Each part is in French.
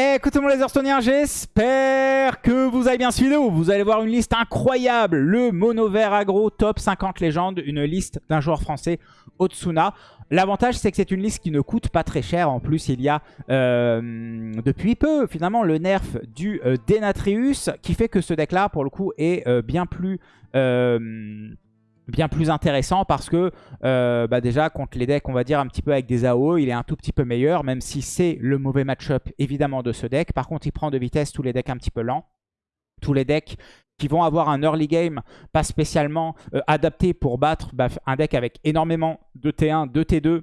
Écoute tout le monde les Hearthstone'iens, j'espère que vous avez bien suivi. Vous allez voir une liste incroyable. Le mono vert agro top 50 légendes. Une liste d'un joueur français, Otsuna. L'avantage c'est que c'est une liste qui ne coûte pas très cher. En plus il y a euh, depuis peu finalement le nerf du euh, Denatrius qui fait que ce deck là pour le coup est euh, bien plus bien plus intéressant parce que euh, bah déjà contre les decks on va dire un petit peu avec des AO il est un tout petit peu meilleur même si c'est le mauvais match-up évidemment de ce deck. Par contre il prend de vitesse tous les decks un petit peu lents. Tous les decks qui vont avoir un early game pas spécialement euh, adapté pour battre bah, un deck avec énormément de T1, de T2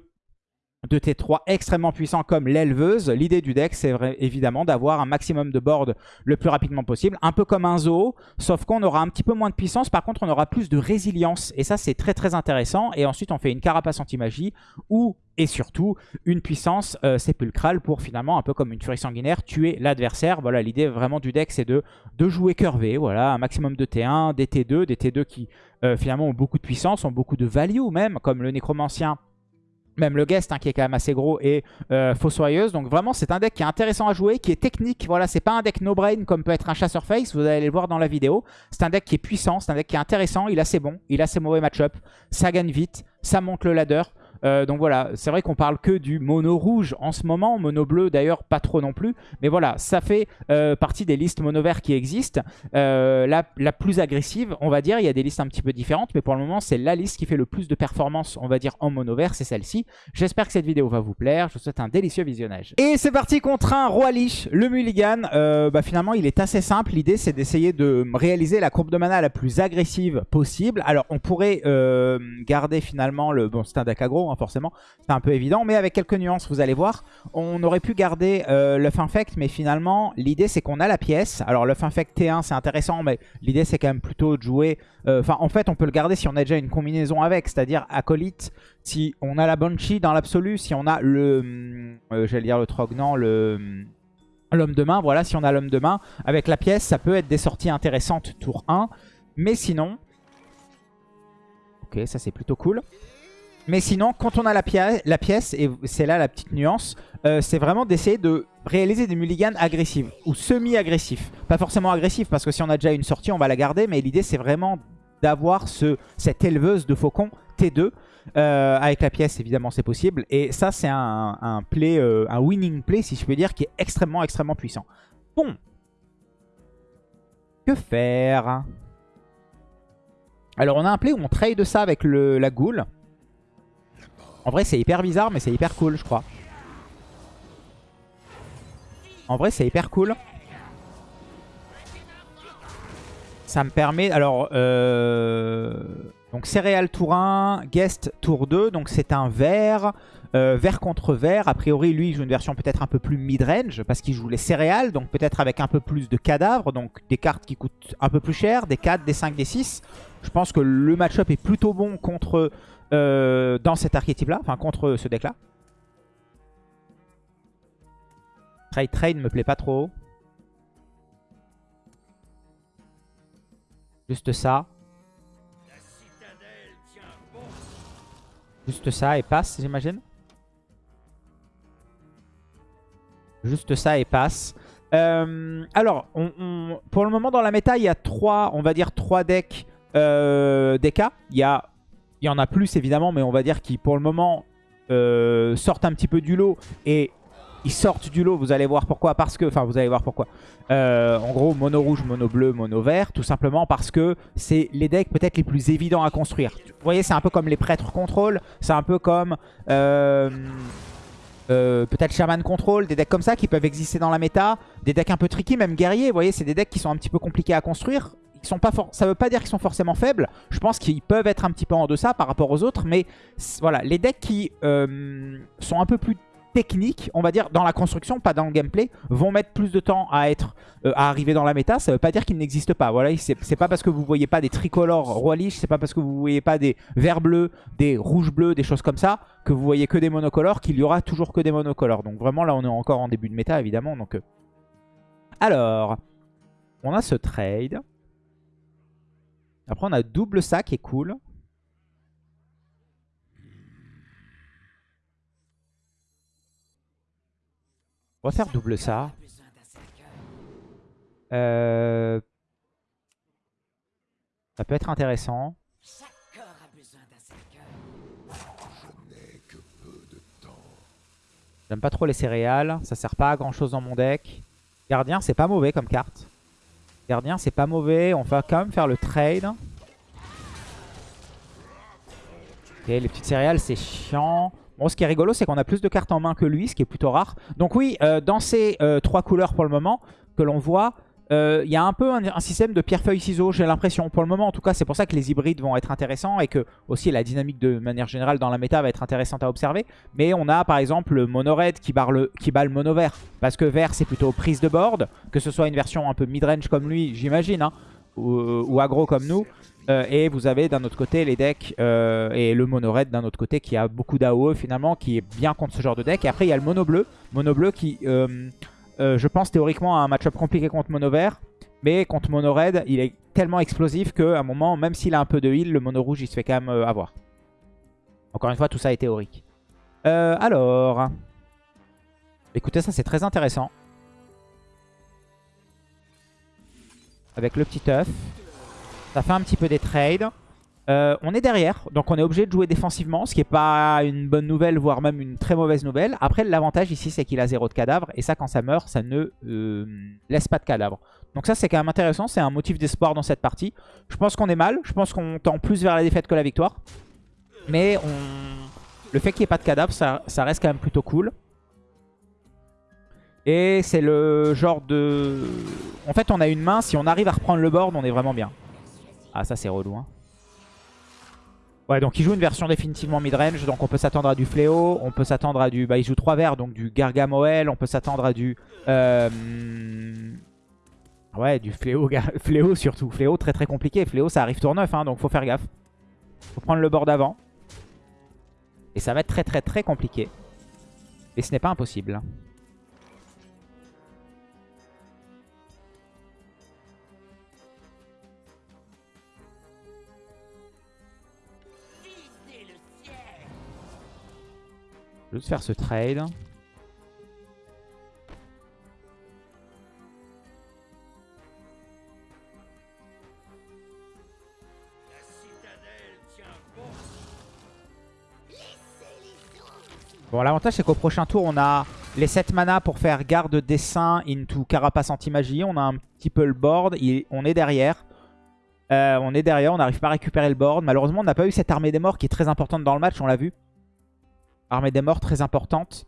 de T3 extrêmement puissant comme l'éleveuse. L'idée du deck, c'est évidemment d'avoir un maximum de board le plus rapidement possible. Un peu comme un zoo, sauf qu'on aura un petit peu moins de puissance. Par contre, on aura plus de résilience. Et ça, c'est très très intéressant. Et ensuite, on fait une carapace anti-magie ou, et surtout, une puissance euh, sépulcrale pour finalement, un peu comme une furie sanguinaire, tuer l'adversaire. Voilà, l'idée vraiment du deck, c'est de, de jouer curvé. Voilà, un maximum de T1, des T2, des T2 qui euh, finalement ont beaucoup de puissance, ont beaucoup de value même, comme le nécromancien même le guest hein, qui est quand même assez gros et euh, fossoyeuse. Donc vraiment c'est un deck qui est intéressant à jouer, qui est technique. Voilà, c'est pas un deck no-brain comme peut être un chasseur face, vous allez le voir dans la vidéo. C'est un deck qui est puissant, c'est un deck qui est intéressant, il a ses bons, il a ses mauvais match-up, ça gagne vite, ça monte le ladder. Euh, donc voilà, c'est vrai qu'on parle que du mono rouge en ce moment, mono bleu d'ailleurs pas trop non plus. Mais voilà, ça fait euh, partie des listes mono vert qui existent. Euh, la, plus agressive, on va dire, il y a des listes un petit peu différentes, mais pour le moment c'est la liste qui fait le plus de performance, on va dire, en mono vert, c'est celle-ci. J'espère que cette vidéo va vous plaire, je vous souhaite un délicieux visionnage. Et c'est parti contre un Roi Lich, le Mulligan. bah, finalement il est assez simple, l'idée c'est d'essayer de réaliser la courbe de mana la plus agressive possible. Alors on pourrait garder finalement le... Bon c'est un deck aggro, Hein, forcément, c'est un peu évident. Mais avec quelques nuances, vous allez voir, on aurait pu garder euh, le mais finalement, l'idée c'est qu'on a la pièce. Alors le Infect T1, c'est intéressant, mais l'idée c'est quand même plutôt de jouer... Euh, enfin, en fait, on peut le garder si on a déjà une combinaison avec, c'est-à-dire Acolyte, si on a la Banshee dans l'absolu, si on a le... Euh, j'allais dire le Trognan, le... L'homme de main, voilà, si on a l'homme de main, avec la pièce, ça peut être des sorties intéressantes tour 1. Mais sinon... Ok, ça c'est plutôt cool. Mais sinon, quand on a la, pièce, et c'est là la petite nuance, euh, c'est vraiment d'essayer de réaliser des mulligans agressives ou semi-agressifs. Pas forcément agressifs parce que si on a déjà une sortie, on va la garder. Mais l'idée, c'est vraiment d'avoir ce, cette éleveuse de faucon T2. Euh, avec la pièce, évidemment, c'est possible. Et ça, c'est un, play, euh, un winning play, si je peux dire, qui est extrêmement, extrêmement puissant. Bon. Que faire? Alors, on a un play où on trade ça avec la goule. En vrai, c'est hyper bizarre, mais c'est hyper cool, je crois. En vrai, c'est hyper cool. Ça me permet... Alors, euh... donc céréales tour 1, guest tour 2. Donc c'est un vert, euh, vert contre vert. A priori, lui, il joue une version peut-être un peu plus mid-range parce qu'il joue les céréales. Donc peut-être avec un peu plus de cadavres. Donc des cartes qui coûtent un peu plus cher, des 4, des 5, des 6. Je pense que le match-up est plutôt bon contre euh, dans cet archétype-là, enfin contre ce deck-là. Trade Trade me plaît pas trop. Juste ça. Juste ça et passe, j'imagine. Juste ça et passe. Euh, alors, pour le moment dans la méta, il y a trois, on va dire trois decks euh, DK. Il y a il y en a plus évidemment, mais on va dire qu'ils pour le moment euh, sortent un petit peu du lot. Et ils sortent du lot, vous allez voir pourquoi. Parce que, enfin vous allez voir pourquoi. Euh, en gros, mono rouge, mono bleu, mono vert. Tout simplement parce que c'est les decks peut-être les plus évidents à construire. Vous voyez, c'est un peu comme les prêtres contrôle. C'est un peu comme... Euh, peut-être Shaman Control, des decks comme ça qui peuvent exister dans la méta, des decks un peu tricky, même guerriers, vous voyez, c'est des decks qui sont un petit peu compliqués à construire, ça veut pas dire qu'ils sont forcément faibles. Je pense qu'ils peuvent être un petit peu en deçà par rapport aux autres. Mais voilà, les decks qui euh, sont un peu plus techniques, on va dire, dans la construction, pas dans le gameplay, vont mettre plus de temps à être euh, à arriver dans la méta. Ça veut pas dire qu'ils n'existent pas. Voilà, c'est pas parce que vous voyez pas des tricolores roi c'est pas parce que vous voyez pas des verts bleus, des rouges bleus, des choses comme ça, que vous voyez que des monocolores, qu'il y aura toujours que des monocolores. Donc vraiment, là, on est encore en début de méta, évidemment. Donc, euh. Alors, on a ce trade. Après, on a double ça qui est cool. On va faire double ça. Euh, Ça peut être intéressant. J'aime pas trop les céréales. Ça sert pas à grand chose dans mon deck. Gardien, c'est pas mauvais comme carte. Gardien, c'est pas mauvais. On va quand même faire le trade. Ok, les petites céréales, c'est chiant. Bon, ce qui est rigolo, c'est qu'on a plus de cartes en main que lui, ce qui est plutôt rare. Donc oui, euh, dans ces euh, trois couleurs pour le moment que l'on voit, euh, il y a un peu un, système de pierre-feuille-ciseaux, j'ai l'impression. Pour le moment, en tout cas, c'est pour ça que les hybrides vont être intéressants et que aussi la dynamique de manière générale dans la méta va être intéressante à observer. Mais on a par exemple le mono red qui, barre le, qui bat le mono vert. Parce que vert, c'est plutôt prise de board. Que ce soit une version un peu mid-range comme lui, j'imagine, hein, ou, ou aggro comme nous. Euh, et vous avez d'un autre côté les decks euh, et le mono red d'un autre côté qui a beaucoup d'AOE finalement, qui est bien contre ce genre de deck. Et après il y a le mono bleu, mono bleu qui, euh, euh, je pense théoriquement a un match-up compliqué contre mono vert. Mais contre mono red, il est tellement explosif qu'à un moment, même s'il a un peu de heal, le mono rouge il se fait quand même euh, avoir. Encore une fois, tout ça est théorique. Euh, alors, écoutez, ça c'est très intéressant. Avec le petit œuf. Ça fait un petit peu des trades. Euh, on est derrière, donc on est obligé de jouer défensivement, ce qui n'est pas une bonne nouvelle, voire même une très mauvaise nouvelle. Après, l'avantage ici, c'est qu'il a zéro de cadavre, et ça, quand ça meurt, ça ne euh, laisse pas de cadavre. Donc ça, c'est quand même intéressant, c'est un motif d'espoir dans cette partie. Je pense qu'on est mal, je pense qu'on tend plus vers la défaite que la victoire. Mais le fait qu'il n'y ait pas de cadavre, ça, ça reste quand même plutôt cool. Et c'est le genre de... En fait, on a une main, si on arrive à reprendre le board, on est vraiment bien. Ah, ça, c'est relou, hein. Ouais, donc il joue une version définitivement mid-range, donc on peut s'attendre à du Fléau, on peut s'attendre à du... Bah, il joue 3 verts, donc du Gargamoel, on peut s'attendre à du... Euh... Ouais, du Fléau, Fléau surtout. Fléau, très très compliqué. Fléau, ça arrive tour 9, hein, donc faut faire gaffe. Faut prendre le board avant. Et ça va être très très très compliqué. Et ce n'est pas impossible. Je vais faire ce trade. Bon. L'avantage c'est qu'au prochain tour, on a les 7 mana pour faire garde dessin into carapace anti-magie. On a un petit peu le board. On est derrière. Euh, on est derrière, on n'arrive pas à récupérer le board. Malheureusement, on n'a pas eu cette armée des morts qui est très importante dans le match, on l'a vu. Armée des morts très importante.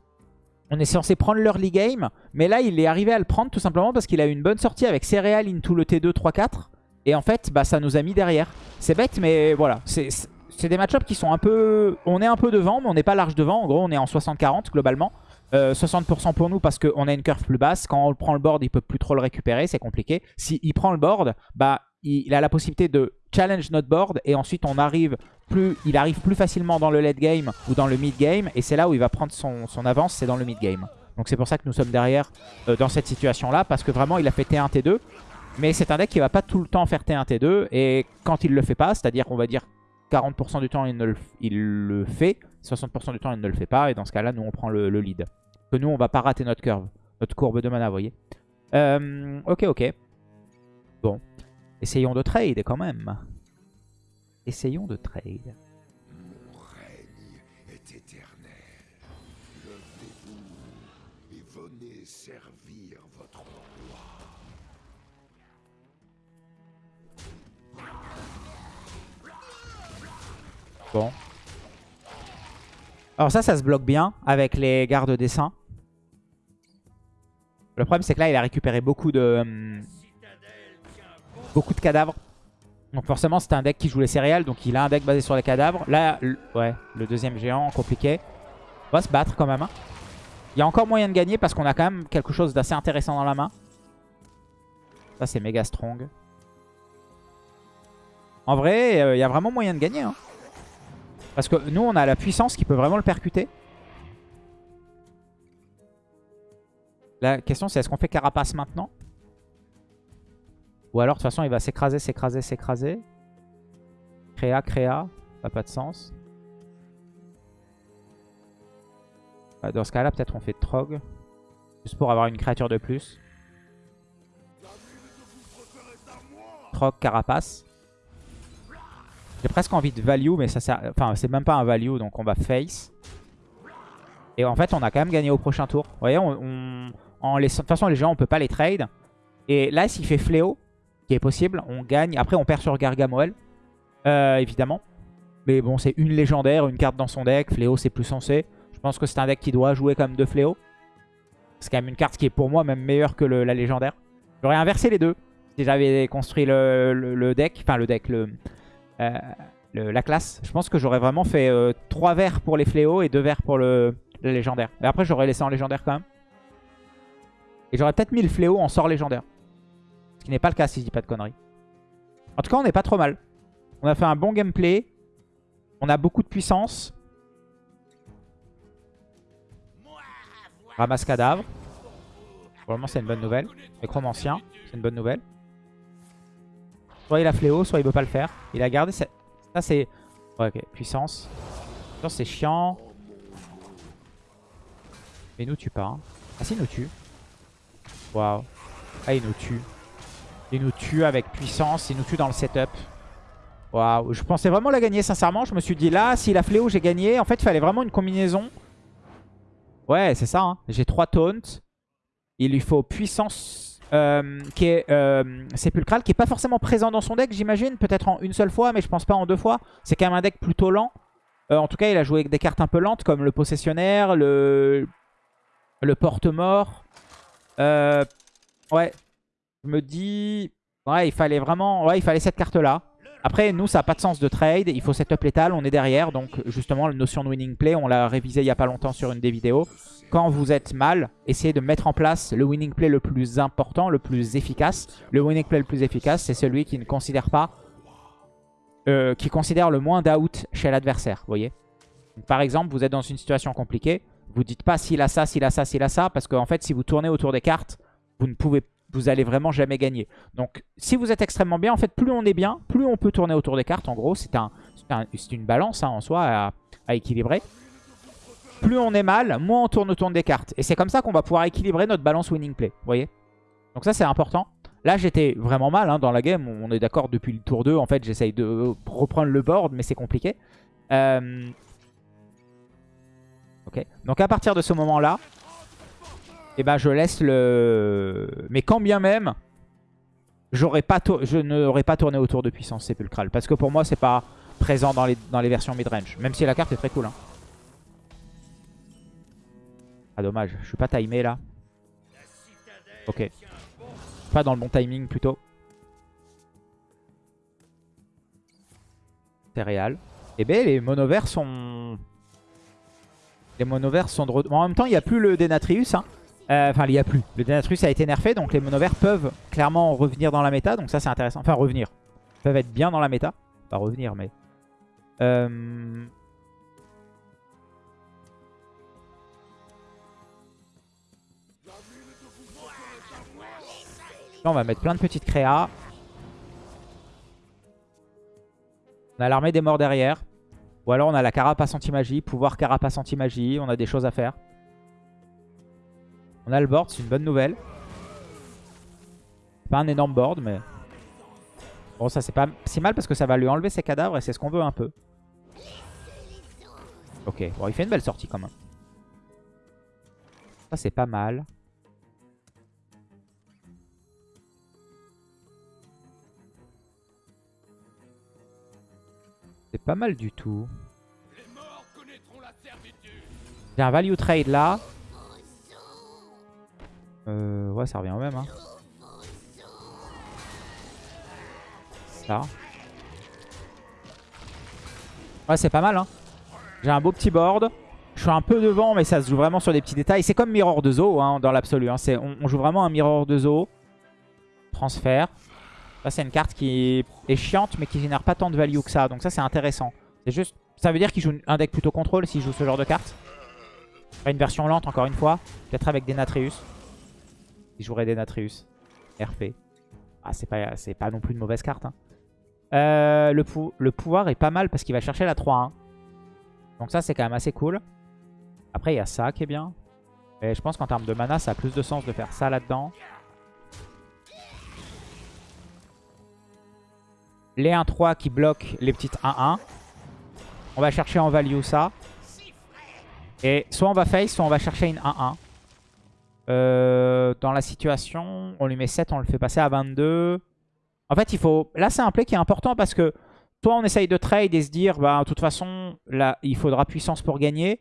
On est censé prendre l'early game, mais là, il est arrivé à le prendre tout simplement parce qu'il a eu une bonne sortie avec céréales into le T2 3-4. Et en fait, bah, ça nous a mis derrière. C'est bête, mais voilà. C'est des match-ups qui sont un peu... On est un peu devant, mais on n'est pas large devant. En gros, on est en 60-40 globalement. Euh, 60% pour nous parce qu'on a une curve plus basse. Quand on prend le board, il peut plus trop le récupérer. C'est compliqué. S'il prend le board, bah, il a la possibilité de challenge notre board. Et ensuite, on arrive plus, il arrive plus facilement dans le late game ou dans le mid game. Et c'est là où il va prendre son, avance, c'est dans le mid game. Donc c'est pour ça que nous sommes derrière euh, dans cette situation-là. Parce que vraiment, il a fait T1, T2. Mais c'est un deck qui va pas tout le temps faire T1, T2. Et quand il le fait pas, c'est-à-dire qu'on va dire 40% du temps, il, ne le, fait. 60% du temps, il ne le fait pas. Et dans ce cas-là, nous, on prend le, le lead. Que nous, on va pas rater notre curve. Notre courbe de mana, vous voyez. Euh, ok, ok. Bon. Essayons de trade quand même. Essayons de trade. Mon règne est éternel. Levez-vous et venez servir votre roi. Bon. Alors ça, ça se bloque bien avec les gardes dessin. Le problème, c'est que là, il a récupéré beaucoup de... hum, beaucoup de cadavres. Donc forcément, c'était un deck qui joue les céréales. Donc il a un deck basé sur les cadavres. Là, ouais, le deuxième géant, compliqué. On va se battre quand même. hein. Il y a encore moyen de gagner parce qu'on a quand même quelque chose d'assez intéressant dans la main. Ça, c'est méga strong. En vrai, euh, il y a vraiment moyen de gagner. hein. Parce que nous, on a la puissance qui peut vraiment le percuter. La question, c'est est-ce qu'on fait carapace maintenant? Ou alors, de toute façon, il va s'écraser, s'écraser, s'écraser. Créa, créa. Ça n'a pas de sens. Bah, Dans ce cas-là, peut-être on fait Trog. Juste pour avoir une créature de plus. Croc, Carapace. J'ai presque envie de value, mais ça sert... Enfin, c'est même pas un value, donc on va face. Et en fait, on a quand même gagné au prochain tour. Vous voyez, on, en de toute façon, les gens, on peut pas les trade. Et là, s'il fait Fléau, qui est possible, on gagne. Après, on perd sur Gargamoel, euh, évidemment. Mais bon, c'est une légendaire, une carte dans son deck. Fléau, c'est plus sensé. Je pense que c'est un deck qui doit jouer comme de Fléau. C'est quand même une carte qui est pour moi même meilleure que la légendaire. J'aurais inversé les deux. Si j'avais construit le, deck, enfin le deck, euh, la classe. Je pense que j'aurais vraiment fait 3 verts pour les fléaux et 2 verts pour le, le légendaire. Mais après, j'aurais laissé en légendaire quand même. Et j'aurais peut-être mis le fléau en sort légendaire. Qui n'est pas le cas si je dis pas de conneries. En tout cas, on n'est pas trop mal. On a fait un bon gameplay. On a beaucoup de puissance. Ramasse cadavre. Probablement c'est une bonne nouvelle. Nécromancien, c'est une bonne nouvelle. Soit il a fléau, soit il veut pas le faire. Il a gardé cette... Ça c'est... Ouais, ok, puissance. Puissance c'est chiant. Mais il nous tue pas. hein. Ah si, il nous tue. Waouh. Ah, il nous tue. Il nous tue avec puissance, il nous tue dans le setup. Waouh. Je pensais vraiment la gagner, sincèrement. Je me suis dit là, s'il a fléau, j'ai gagné. En fait, il fallait vraiment une combinaison. Ouais, c'est ça. hein. J'ai 3 taunts. Il lui faut puissance euh, qui est euh, sépulcrale, qui est pas forcément présent dans son deck, j'imagine. Peut-être en une seule fois, mais je pense pas en deux fois. C'est quand même un deck plutôt lent. Euh, en tout cas, il a joué avec des cartes un peu lentes, comme le possessionnaire, le, le porte-mort. Ouais, je me dis... Ouais, il fallait vraiment... Ouais, il fallait cette carte-là. Après, nous, ça n'a pas de sens de trade. Il faut setup létal, on est derrière. Donc, justement, la notion de winning play, on l'a révisé il n'y a pas longtemps sur une des vidéos. Quand vous êtes mal, essayez de mettre en place le winning play le plus important, le plus efficace. Le winning play le plus efficace, c'est celui qui ne considère pas... euh, qui considère le moins d'out chez l'adversaire, vous voyez Par exemple, vous êtes dans une situation compliquée. Vous dites pas s'il a ça, s'il a ça, s'il a ça. Parce qu'en fait, si vous tournez autour des cartes, vous ne pouvez vous allez vraiment jamais gagner. Donc si vous êtes extrêmement bien, en fait plus on est bien, plus on peut tourner autour des cartes. En gros, c'est un, une balance hein, en soi à, équilibrer. Plus on est mal, moins on tourne autour des cartes. Et c'est comme ça qu'on va pouvoir équilibrer notre balance winning play. Vous voyez? Donc ça c'est important. Là j'étais vraiment mal hein, dans la game. On est d'accord depuis le tour 2. En fait j'essaye de reprendre le board mais c'est compliqué. Euh, Ok. Donc à partir de ce moment et ben je laisse le... Mais quand bien même, pas je n'aurais pas tourné autour de puissance sépulcrale. Parce que pour moi, c'est pas présent dans les, dans les versions mid-range. Même si la carte est très cool. hein. Ah dommage, je suis pas timé là. Ok. Pas dans le bon timing plutôt. Céréales. Et ben les monovers sont... Les monovers sont de. En même temps, il n'y a plus le Denatrius. hein. Euh, Enfin, il n'y a plus. Le Denatrius a été nerfé, donc les monovers peuvent clairement revenir dans la méta. Donc ça, c'est intéressant. Enfin, revenir. Ils peuvent être bien dans la méta. Pas revenir, mais... Euh... Là, on va mettre plein de petites créas. On a l'armée des morts derrière. Ou alors on a la carapace anti-magie, pouvoir carapace anti-magie. On a des choses à faire. On a le board, c'est une bonne nouvelle. Pas un énorme board, mais... Bon, ça c'est pas si mal parce que ça va lui enlever ses cadavres et c'est ce qu'on veut un peu. Ok, bon, il fait une belle sortie quand même. Ça c'est pas mal. C'est pas mal du tout. J'ai un value trade là. Euh, ouais, ça revient au même. Hein. Ça. Ouais, c'est pas mal. Hein. J'ai un beau petit board. Je suis un peu devant, mais ça se joue vraiment sur des petits détails. C'est comme Mirror de Zoo hein, dans l'absolu. Hein. On, on joue vraiment un Mirror de Zoo. Transfert. Ça, c'est une carte qui est chiante, mais qui génère pas tant de value que ça. Donc ça, c'est intéressant. C'est juste... Ça veut dire qu'il joue un deck plutôt contrôle s'il joue ce genre de carte. Une version lente, encore une fois. Peut-être avec Denatrius. Il jouerait Denatrius. RP. Ah, c'est pas, pas non plus une mauvaise carte. hein. Euh, le, pou- le pouvoir est pas mal parce qu'il va chercher la 3-1. Donc ça, c'est quand même assez cool. Après, il y a ça qui est bien. Et je pense qu'en termes de mana, ça a plus de sens de faire ça là-dedans. les 1-3 qui bloquent les petites 1-1. On va chercher en value ça. Et soit on va face, soit on va chercher une 1-1. Euh, dans la situation, on lui met 7, on le fait passer à 22. En fait, il faut... Là, c'est un play qui est important parce que soit on essaye de trade et se dire, bah, de toute façon, là, il faudra puissance pour gagner.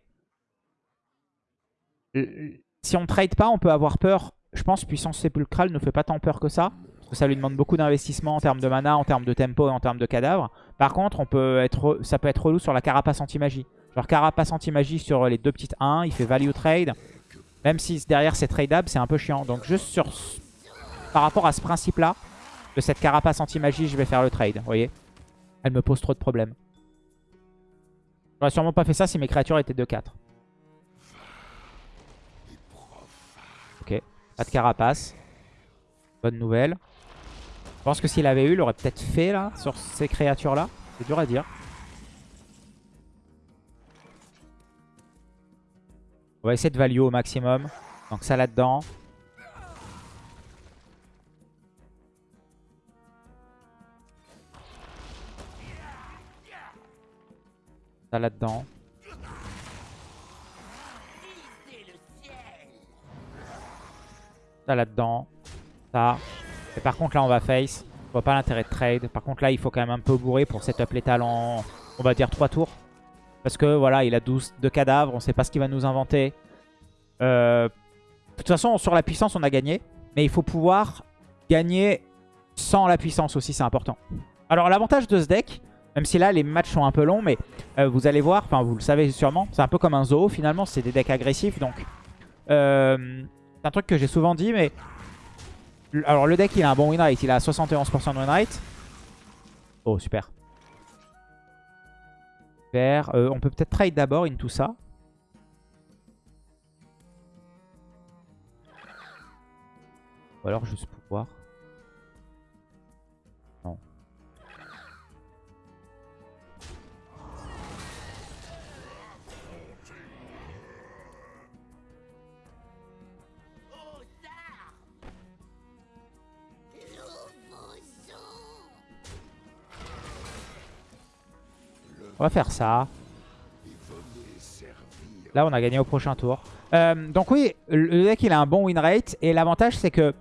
Si on trade pas, on peut avoir peur. Je pense puissance sépulcrale ne fait pas tant peur que ça. Parce que ça lui demande beaucoup d'investissement en termes de mana, en termes de tempo et en termes de cadavres. Par contre, on peut être, ça peut être relou sur la carapace anti-magie. Genre carapace anti-magie sur les deux petites 1, il fait value trade. Même si derrière c'est tradable, c'est un peu chiant. Donc juste sur, par rapport à ce principe-là, de cette carapace anti-magie, je vais faire le trade. Vous voyez Elle me pose trop de problèmes. J'aurais sûrement pas fait ça si mes créatures étaient 2-4. Ok, pas de carapace. Bonne nouvelle. Je pense que s'il avait eu, il aurait peut-être fait là, sur ces créatures-là. C'est dur à dire. On va essayer de value au maximum. Donc ça là-dedans. Ça là-dedans. Ça là-dedans. Ça. Et par contre là on va face. Je vois pas l'intérêt de trade. Par contre là il faut quand même un peu bourrer pour setup les talents. On va dire 3 tours. Parce que voilà il a 12 de cadavres. On sait pas ce qu'il va nous inventer. Euh, de toute façon sur la puissance on a gagné. Mais il faut pouvoir gagner sans la puissance aussi c'est important. Alors l'avantage de ce deck. Même si là les matchs sont un peu longs. Mais euh, vous allez voir. Enfin vous le savez sûrement. C'est un peu comme un zoo finalement. C'est des decks agressifs. Donc euh, c'est un truc que j'ai souvent dit. Mais alors le deck il a un bon win rate, il a 71% de win rate. Oh super. Euh, on peut peut-être trade d'abord into ça. Ou alors juste pour On va faire ça. Là, on a gagné au prochain tour. Euh, donc oui, le deck, il a un bon win rate. Et l'avantage, c'est que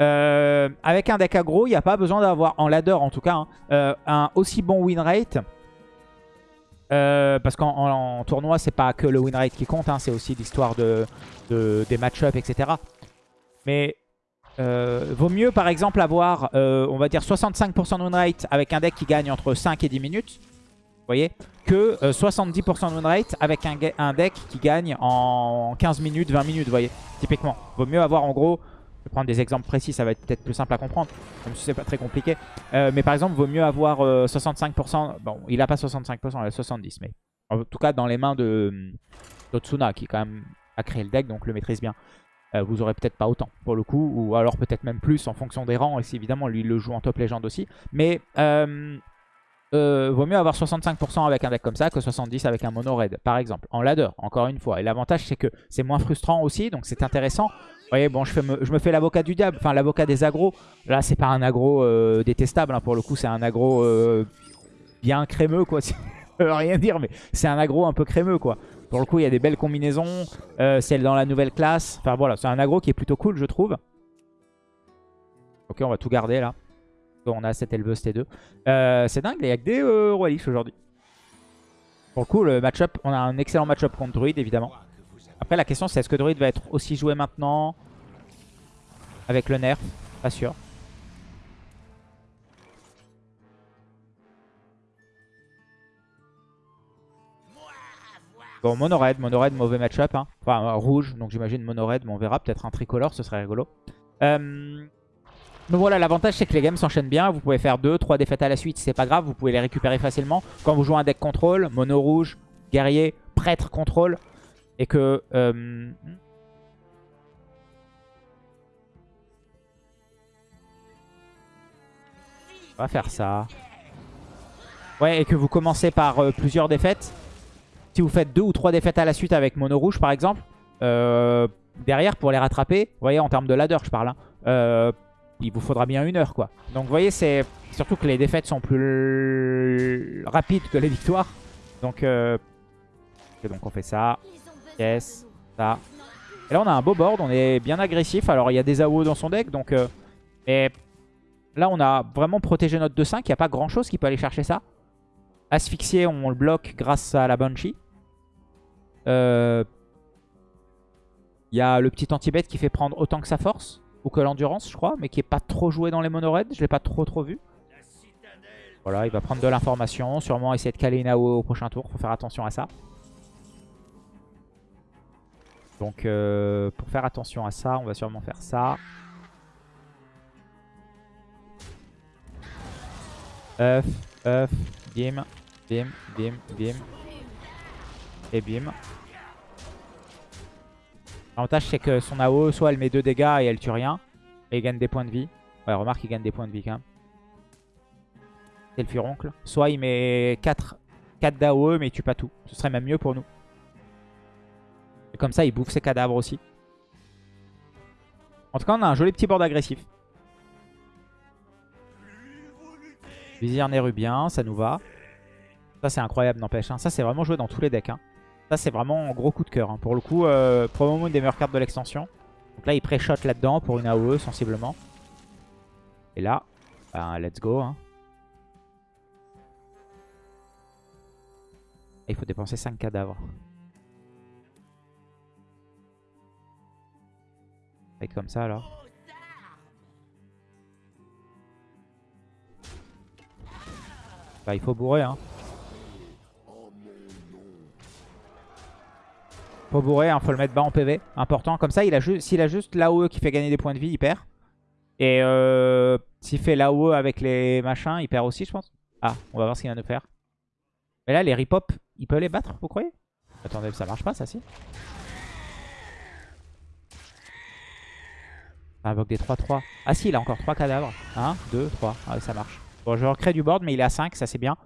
euh, avec un deck aggro, il n'y a pas besoin d'avoir, en ladder en tout cas, hein, euh, un aussi bon win rate. Parce qu'en en- en tournoi, c'est pas que le win rate qui compte. hein, c'est aussi l'histoire de, de- des match-ups, etc. Mais vaut mieux, par exemple, avoir, on va dire, 65% de win rate avec un deck qui gagne entre 5 et 10 minutes. Voyez Que euh, 70% de win rate avec un, deck qui gagne en 15 minutes, 20 minutes, vous voyez Typiquement. Vaut mieux avoir en gros, je vais prendre des exemples précis, ça va être peut-être plus simple à comprendre, même si c'est pas très compliqué. Euh, mais par exemple, vaut mieux avoir euh, 65%, bon, il a pas 65%, il a 70%, mais en tout cas dans les mains de d'Otsuna, qui quand même a créé le deck, donc le maîtrise bien. Euh, vous aurez peut-être pas autant pour le coup, ou alors peut-être même plus en fonction des rangs, et si évidemment lui le joue en top légende aussi. Mais euh, euh, vaut mieux avoir 65% avec un deck comme ça que 70% avec un mono raid, par exemple, en ladder, encore une fois. Et l'avantage, c'est que c'est moins frustrant aussi, donc c'est intéressant. Vous voyez, bon, je, fais me, je me fais l'avocat du diable, enfin l'avocat des agros. Là, c'est pas un agro euh, détestable, hein, pour le coup, c'est un agro euh, bien crémeux, quoi. Rien dire, mais c'est un agro un peu crémeux, quoi. Pour le coup, il y a des belles combinaisons, celle dans la nouvelle classe. Enfin voilà, c'est un agro qui est plutôt cool, je trouve. Ok, on va tout garder, là. On a cette éleveuse T2. Euh, c'est dingue, il y a que des euh, Roi aujourd'hui. Pour le coup, le match-up, on a un excellent match-up contre Druid, évidemment. Après, la question, c'est est-ce que Druid va être aussi joué maintenant avec le nerf? Pas sûr. Bon, mono red, mono red, mauvais match-up. hein. Enfin, euh, rouge, donc j'imagine mono red, mais on verra. Peut-être un tricolore, ce serait rigolo. Euh, donc voilà, l'avantage c'est que les games s'enchaînent bien. Vous pouvez faire 2, 3 défaites à la suite, c'est pas grave. Vous pouvez les récupérer facilement. Quand vous jouez un deck contrôle, mono rouge, guerrier, prêtre contrôle. Et que... euh, On va faire ça. Ouais, et que vous commencez par euh, plusieurs défaites. Si vous faites deux ou trois défaites à la suite avec mono rouge par exemple, euh, derrière pour les rattraper, vous voyez en termes de ladder je parle, hein, il vous faudra bien une heure quoi. Donc vous voyez, c'est surtout que les défaites sont plus rapides que les victoires. Donc, euh... donc on fait ça, yes, ça. Et là on a un beau board, on est bien agressif. Alors il y a des AO dans son deck, donc... Euh... Et là on a vraiment protégé notre 2-5, il n'y a pas grand chose qui peut aller chercher ça. Asphyxié, on le bloque grâce à la Banshee. Euh... Il y a le petit anti-bet qui fait prendre autant que sa force. Ou que l'endurance, je crois. Mais qui est pas trop joué dans les mono -red. Je l'ai pas trop trop vu. Voilà, il va prendre de l'information. Sûrement essayer de caler une AO au prochain tour. Faut faire attention à ça. Donc, euh, pour faire attention à ça, on va sûrement faire ça. Œuf, œuf, bim, bim, bim, bim. Et bim. L'avantage c'est que son AO, soit elle met 2 dégâts et elle tue rien. Et il gagne des points de vie. Ouais, remarque, il gagne des points de vie quand même. C'est le furoncle. Soit il met 4, 4 d'AOE mais il tue pas tout. Ce serait même mieux pour nous. Et comme ça, il bouffe ses cadavres aussi. En tout cas, on a un joli petit board agressif. Vizir Nérubien, ça nous va. Ça, c'est incroyable, n'empêche. hein. Ça, c'est vraiment joué dans tous les decks. hein. Ça, c'est vraiment un gros coup de cœur. hein. Pour le coup, euh, probablement une des meilleures cartes de l'extension. Donc là, il pré-shot là-dedans pour une AOE, sensiblement. Et là, ben, let's go. hein. Il faut dépenser 5 cadavres. Et comme ça, alors. Bah, il faut bourrer, hein. Faut bourrer, hein, faut le mettre bas en PV. Important. Comme ça, il a s'il a juste l'AOE qui fait gagner des points de vie, il perd. Et euh, s'il fait l'AOE avec les machins, il perd aussi, je pense. Ah, on va voir ce qu'il vient de faire. Mais là, les ripop, il peut les battre, vous croyez? Attendez, ça marche pas, ça, si? Ça invoque des 3-3. Ah si, il a encore 3 cadavres. 1, 2, 3. Ah ça marche. Bon, je recrée du board, mais il est à 5, ça c'est bien.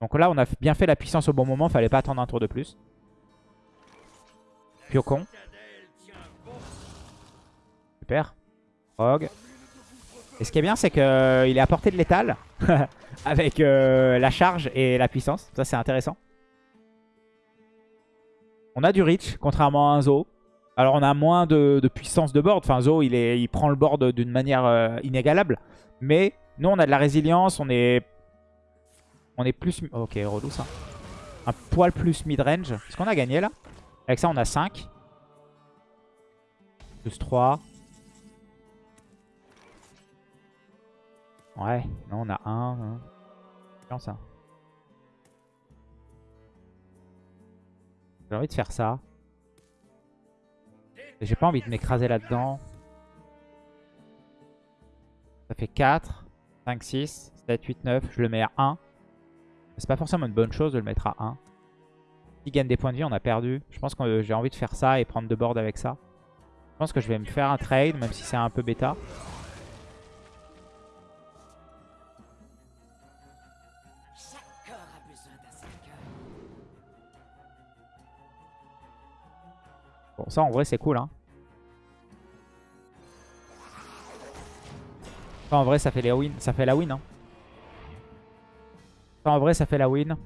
Donc là, on a bien fait la puissance au bon moment. Fallait pas attendre un tour de plus. Super. Rogue. Et ce qui est bien, c'est qu'il est à portée de l'étal. avec euh, la charge et la puissance. Ça, c'est intéressant. On a du reach, contrairement à un Zo. Alors, on a moins de, puissance de board. Enfin, Zo, il prend le board d'une manière euh, inégalable. Mais nous, on a de la résilience. On est, on est plus... Ok, relou ça. Un poil plus mid-range. Est-ce qu'on a gagné, là? Avec ça, on a 5. Plus 3. Ouais, non, on a 1. Bien ça? J'ai envie de faire ça. J'ai pas envie de m'écraser là-dedans. Ça fait 4, 5, 6, 7, 8, 9. Je le mets à 1. C'est pas forcément une bonne chose de le mettre à 1. S'il gagne des points de vie, on a perdu. Je pense que j'ai envie de faire ça et prendre deux boards avec ça. Je pense que je vais me faire un trade, même si c'est un peu bêta. Bon, ça en vrai c'est cool. Hein. Ça en vrai ça fait, les win. ça fait la win. Hein. Ça en vrai ça fait la win.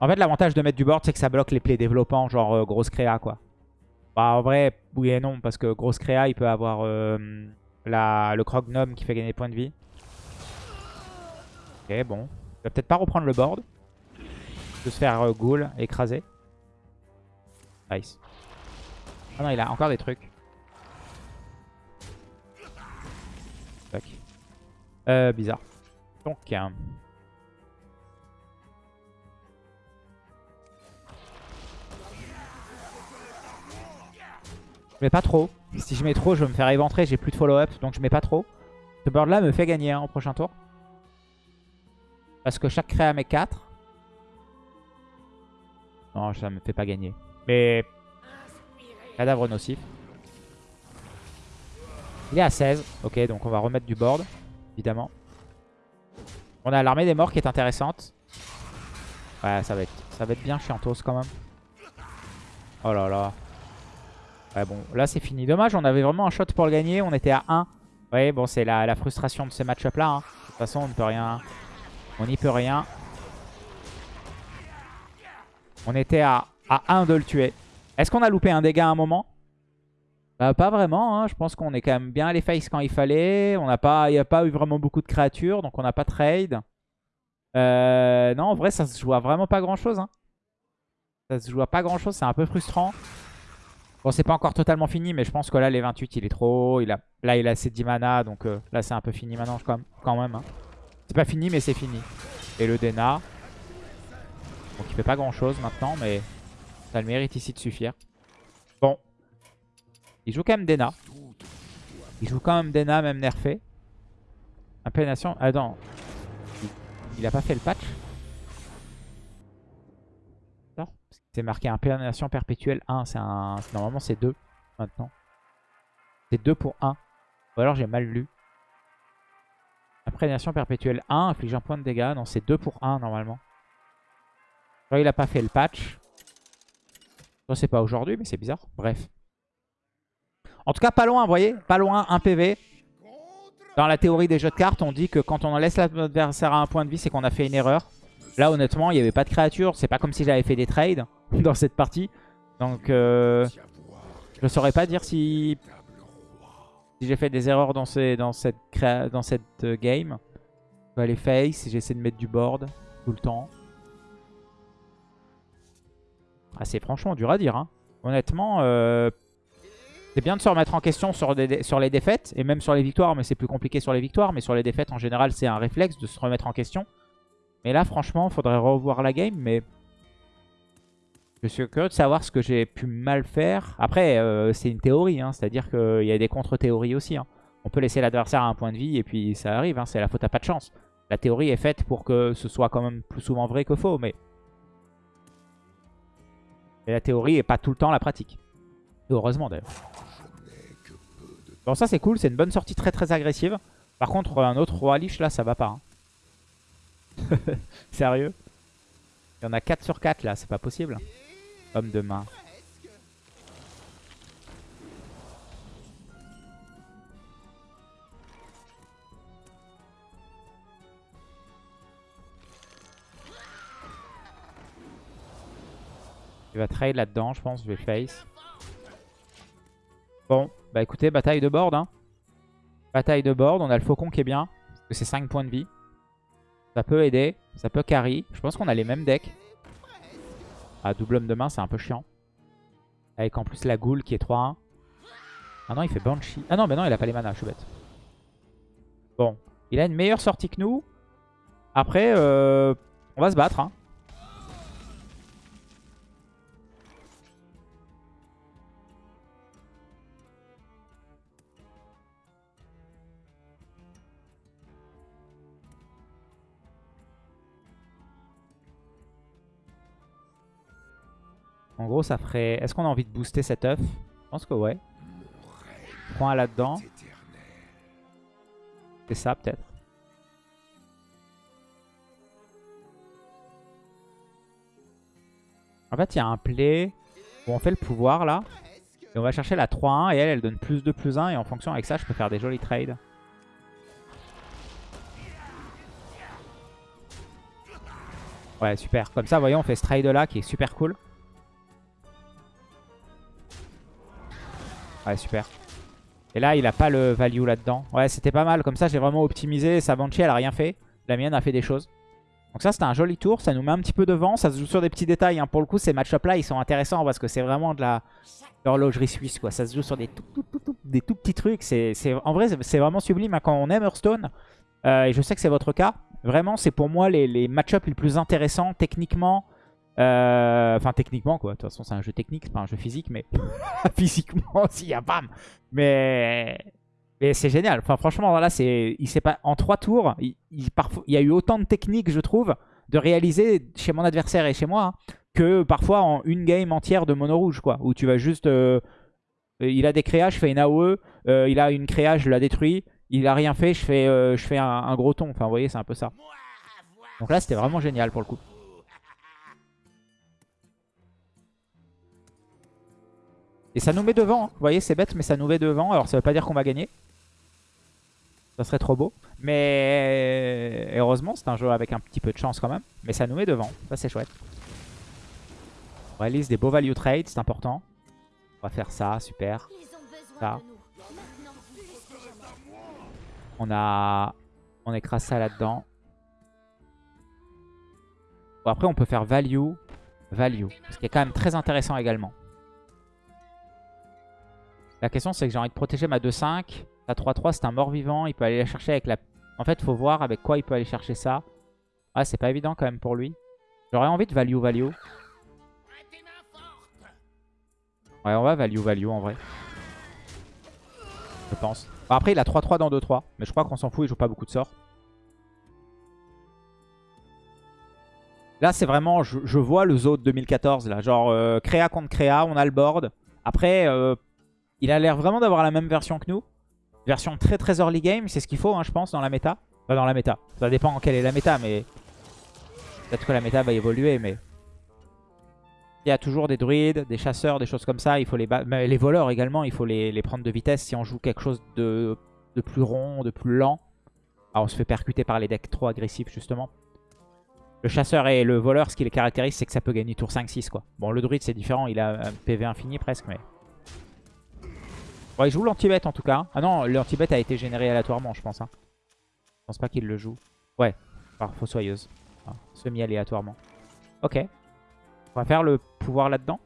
En fait l'avantage de mettre du board c'est que ça bloque les plays développants genre euh, grosse créa quoi. Bah en vrai oui et non parce que grosse créa il peut avoir euh, le croc gnome qui fait gagner des points de vie. Ok bon. Il va peut-être pas reprendre le board. De se faire euh, ghoul, écraser. Nice. Ah non, il a encore des trucs. Tac. Euh, bizarre. Donc, je mets pas trop. Si je mets trop, je vais me faire éventrer. J'ai plus de follow-up, donc je mets pas trop. Ce board là me fait gagner hein, au prochain tour. Parce que chaque créa met 4. Non, ça me fait pas gagner. Mais cadavre nocif. Il est à 16. Ok, donc on va remettre du board, évidemment. On a l'armée des morts qui est intéressante. Ouais, ça va être, ça va être bien chiantos quand même. Oh là là. Ouais, bon, là c'est fini. Dommage, on avait vraiment un shot pour le gagner. On était à 1. Ouais, bon, c'est la, frustration de ce match-up là. hein. De toute façon, on ne peut rien. On n'y peut rien. On était à, à 1 de le tuer. Est-ce qu'on a loupé un dégât à un moment? Bah, Pas vraiment. hein. Je pense qu'on est quand même bien allé face quand il fallait. On n'a pas, il n'y a pas eu vraiment beaucoup de créatures, donc on n'a pas trade. Euh, non, en vrai, ça se joue à vraiment pas grand-chose. hein. Ça se joue à pas grand-chose. C'est un peu frustrant. Bon, c'est pas encore totalement fini, mais je pense que là, les 28, il est trop haut. Il a, là, il a ses 10 mana, donc euh, là, c'est un peu fini maintenant quand même. Hein. C'est pas fini, mais c'est fini. Et le Dena. Donc, il fait pas grand-chose maintenant, mais ça le mérite ici de suffire. Bon. Il joue quand même Dena. Il joue quand même Dena, même nerfé. Implénation. Attends. Il, il a pas fait le patch? C'est marqué implénation perpétuelle 1. C'est un... Normalement, c'est 2 maintenant. C'est 2 pour 1. Ou alors j'ai mal lu. Imprégnation perpétuelle 1, inflige un point de dégâts. Non, c'est 2 pour 1 normalement. Il a pas fait le patch. Ça, c'est pas aujourd'hui, mais c'est bizarre. Bref. En tout cas, pas loin, vous voyez Pas loin, 1 PV. Dans la théorie des jeux de cartes, on dit que quand on laisse l'adversaire à un point de vie, c'est qu'on a fait une erreur. Là, honnêtement, il n'y avait pas de créature. C'est pas comme si j'avais fait des trades dans cette partie. Donc, euh, je ne saurais pas dire si, j'ai fait des erreurs dans, cette, dans cette euh, game. Je vais aller face, j'essaie de mettre du board tout le temps. Ah, c'est franchement dur à dire. hein. Honnêtement, euh, c'est bien de se remettre en question sur, sur les défaites et même sur les victoires, mais c'est plus compliqué sur les victoires. Mais sur les défaites, en général, c'est un réflexe de se remettre en question. Mais là, franchement, faudrait revoir la game. Mais je suis curieux de savoir ce que j'ai pu mal faire. Après, euh, c'est une théorie, hein, c'est-à-dire qu'il y a des contre-théories aussi. hein. On peut laisser l'adversaire à un point de vie et puis ça arrive, hein, c'est la faute à pas de chance. La théorie est faite pour que ce soit quand même plus souvent vrai que faux, mais... Et la théorie est pas tout le temps la pratique. Heureusement d'ailleurs. Bon ça c'est cool, c'est une bonne sortie très très agressive. Par contre un autre roi liche là ça va pas. hein. Sérieux? Il y en a 4 sur 4 là, c'est pas possible. Homme de main. Il va trade là-dedans, je pense. Je vais face. Bon, bah écoutez, bataille de board. Hein. Bataille de board. On a le faucon qui est bien. Parce que c'est 5 points de vie. Ça peut aider. Ça peut carry. Je pense qu'on a les mêmes decks. Double homme de main, c'est un peu chiant. Avec en plus la goule qui est 3-1. Ah non, il fait Banshee. Ah non, mais non, il a pas les mana, je suis bête. Bon, il a une meilleure sortie que nous. Après, euh, on va se battre. Hein. En gros, ça ferait... Est-ce qu'on a envie de booster cet œuf? Je pense que ouais. Prends là-dedans. C'est ça, peut-être. En fait, il y a un play où on fait le pouvoir, là. Et on va chercher la 3-1. Et elle, elle donne plus 2, plus 1. Et en fonction avec ça, je peux faire des jolis trades. Ouais, super. Comme ça, voyez, on fait ce trade-là qui est super cool. Ouais, super. Et là, il a pas le value là-dedans. Ouais, c'était pas mal. Comme ça, j'ai vraiment optimisé. Sa Banshee, elle a rien fait. La mienne a fait des choses. Donc ça, c'était un joli tour. Ça nous met un petit peu devant. Ça se joue sur des petits détails. hein. Pour le coup, ces match-up-là, ils sont intéressants parce que c'est vraiment de la l'horlogerie suisse. quoi. Ça se joue sur des tout, tout, des tout petits trucs. En vrai, c'est- vraiment sublime hein. quand on aime Hearthstone. euh, et je sais que c'est votre cas. Vraiment, c'est pour moi les, les match-up les plus intéressants techniquement. Euh, Enfin, techniquement, quoi. De toute façon, c'est un jeu technique, c'est pas un jeu physique, mais physiquement aussi, y a bam. Mais, mais c'est génial. Enfin, franchement, c'est, il pas en trois tours. Il, parfois, il y a eu autant de techniques, je trouve, de réaliser chez mon adversaire et chez moi, hein, que parfois en une game entière de mono rouge, quoi, où tu vas juste, euh, il a des créas, je fais une AOE, euh, il a une créa, je la détruis. Il a rien fait, je fais, je fais un, un gros ton. Enfin, vous voyez, c'est un peu ça. Donc là, c'était vraiment génial pour le coup. Et ça nous met devant. hein. Vous voyez, c'est bête, mais ça nous met devant. Alors, ça veut pas dire qu'on va gagner. Ça serait trop beau. Mais heureusement, c'est un jeu avec un petit peu de chance quand même. Mais ça nous met devant. Ça, c'est chouette. On réalise des beaux value trades, c'est important. On va faire ça, super. Ça. On a... On écrase ça là-dedans. Bon, après, on peut faire value, value. Ce qui est quand même très intéressant également. La question, c'est que j'ai envie de protéger ma 2-5. La 3-3, c'est un mort-vivant. Il peut aller la chercher avec la... En fait, faut voir avec quoi il peut aller chercher ça. Ah, c'est pas évident quand même pour lui. J'aurais envie de value, value. Ouais, on va value, value en vrai. Je pense. Après, il a 3-3 dans 2-3. Mais je crois qu'on s'en fout, il joue pas beaucoup de sorts. Là, c'est vraiment, je, vois le Zo de 2014, là. Genre, euh, créa contre créa, on a le board. Après, euh, il a l'air vraiment d'avoir la même version que nous. Version très très early game, c'est ce qu'il faut, hein, je pense, dans la méta. Pas dans la méta. Ça dépend en quelle est la méta, mais... Peut-être que la méta va évoluer, mais... Il y a toujours des druides, des chasseurs, des choses comme ça. Il faut les Les voleurs également, il faut les, les prendre de vitesse si on joue quelque chose de, de plus rond, de plus lent. Ah, on se fait percuter par les decks trop agressifs, justement. Le chasseur et le voleur, ce qui les caractérise, c'est que ça peut gagner tour 5-6 quoi. Bon, le druide c'est différent, il a un PV infini presque, mais... Bon, il joue l'anti-bet en tout cas. Ah non, l'anti-bet a été généré aléatoirement, je pense. Hein. Je pense pas qu'il le joue. Ouais, par fossoyeuse. Ah, Semi-aléatoirement. Ok. On va faire le pouvoir là-dedans.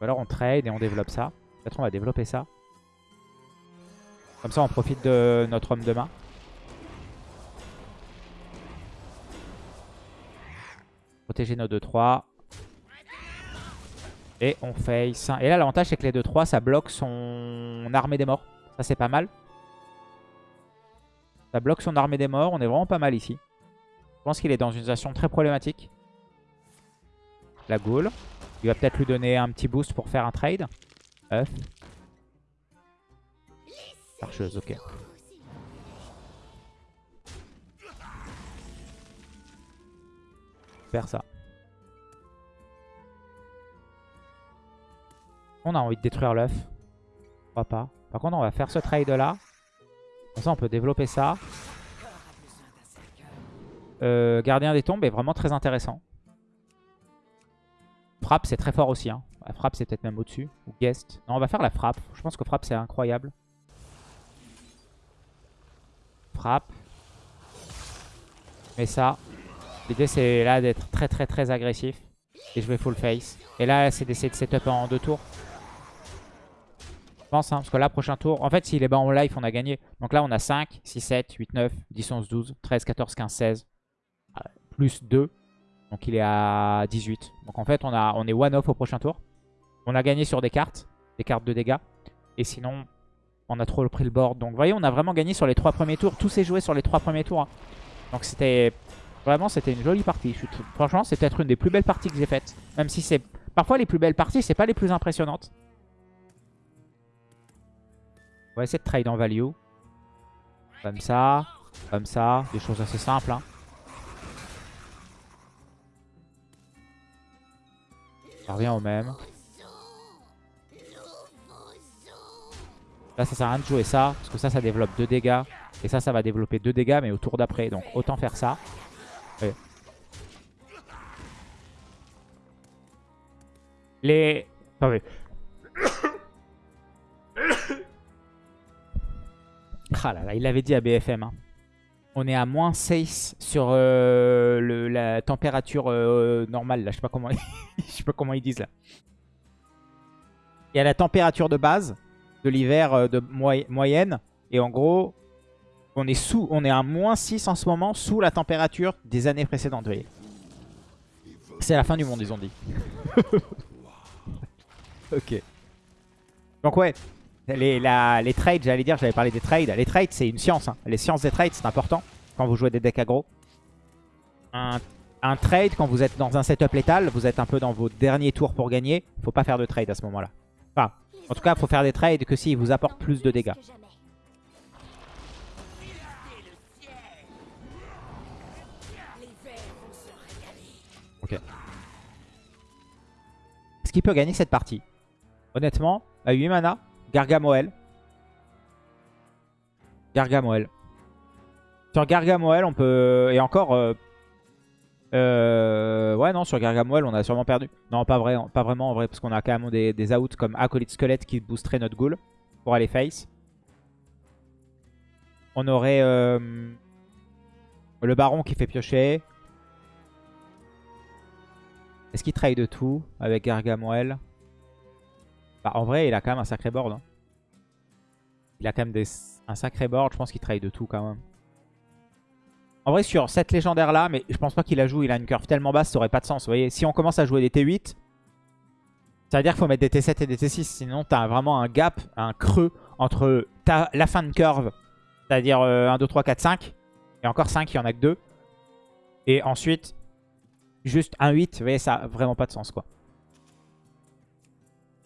Ou alors on trade et on développe ça. Peut-être on va développer ça. Comme ça on profite de notre homme de main. Protéger nos 2-3. Et on face. Et là, l'avantage, c'est que les 2-3, ça bloque son armée des morts. Ça, c'est pas mal. Ça bloque son armée des morts. On est vraiment pas mal ici. Je pense qu'il est dans une situation très problématique. La Ghoul. Il va peut-être lui donner un petit boost pour faire un trade. Œuf. Archeuse, ok. Faire ça. On a envie de détruire l'œuf. Pourquoi pas. Par contre, on va faire ce trade là. Comme ça, on peut développer ça. Euh, gardien des tombes est vraiment très intéressant. Frappe, c'est très fort aussi. Hein. Frappe, c'est peut-être même au-dessus. Ou guest. Non, on va faire la frappe. Je pense que frappe, c'est incroyable. Frappe. Mais ça. L'idée, c'est là d'être très, très, très agressif. Et je vais full face. Et là, c'est d'essayer de setup en deux tours. Hein, parce que là, prochain tour... En fait, s'il est bas en life, on a gagné. Donc là, on a 5, 6, 7, 8, 9, 10, 11, 12, 13, 14, 15, 16. Euh, Plus 2. Donc il est à 18. Donc en fait, on, a, on est one-off au prochain tour. On a gagné sur des cartes. Des cartes de dégâts. Et sinon, on a trop pris le board. Donc vous voyez, on a vraiment gagné sur les trois premiers tours. Tout s'est joué sur les trois premiers tours. hein. Donc c'était... Vraiment, c'était une jolie partie. Franchement, c'est peut-être une des plus belles parties que j'ai faites. Même si c'est... Parfois, les plus belles parties, c'est pas les plus impressionnantes. On va essayer de trade en value. Comme ça. Comme ça. Des choses assez simples. Hein. Ça revient au même. Là, ça sert à rien de jouer ça. Parce que ça, ça développe 2 dégâts. Et ça, ça va développer 2 dégâts, mais au tour d'après. Donc, autant faire ça. Ouais. Les... Attendez. Ah là là, il l'avait dit à BFM. hein. On est à moins 6 sur euh, la température euh, normale. Là, je sais pas comment, sais pas comment ils disent là. Il y a la température de base de l'hiver euh, de moy- moyenne. Et en gros, on est sous, on est à moins 6 en ce moment sous la température des années précédentes. C'est la fin du monde, ils ont dit. ok. Donc ouais, les, trades, j'allais dire, j'avais parlé des trades. Les trades, c'est une science. hein. Les sciences des trades, c'est important quand vous jouez des decks aggro. Un, trade, quand vous êtes dans un setup létal, vous êtes un peu dans vos derniers tours pour gagner. Faut pas faire de trade à ce moment-là. Enfin, en tout cas, faut faire des trades que s'ils vous apportent plus de dégâts. Ok. qu'il peut gagner cette partie? Honnêtement, à 8 mana, Gargamoel. Gargamoel. Sur Gargamoel, on peut... Et encore... euh, euh, Ouais, non, sur Gargamoel, on a sûrement perdu. Non, pas, vrai, pas vraiment en vrai, parce qu'on a quand même des, des outs comme Acolyte Squelette qui boosteraient notre ghoul pour aller face. On aurait euh, le baron qui fait piocher. Est-ce qu'il trade de tout avec Gargamoel? Bah, En vrai, il a quand même un sacré board. hein. Il a quand même des, un sacré board. Je pense qu'il trade de tout quand même. En vrai, sur cette légendaire là, mais je pense pas qu'il la joue. Il a une curve tellement basse, ça aurait pas de sens. Vous voyez, si on commence à jouer des T8, ça veut dire qu'il faut mettre des T7 et des T6. Sinon, t'as vraiment un gap, un creux entre la fin de curve, c'est-à-dire euh, 1, 2, 3, 4, 5. Et encore 5, il y en a que 2. Et ensuite, juste un 8. Vous voyez, ça a vraiment pas de sens, quoi.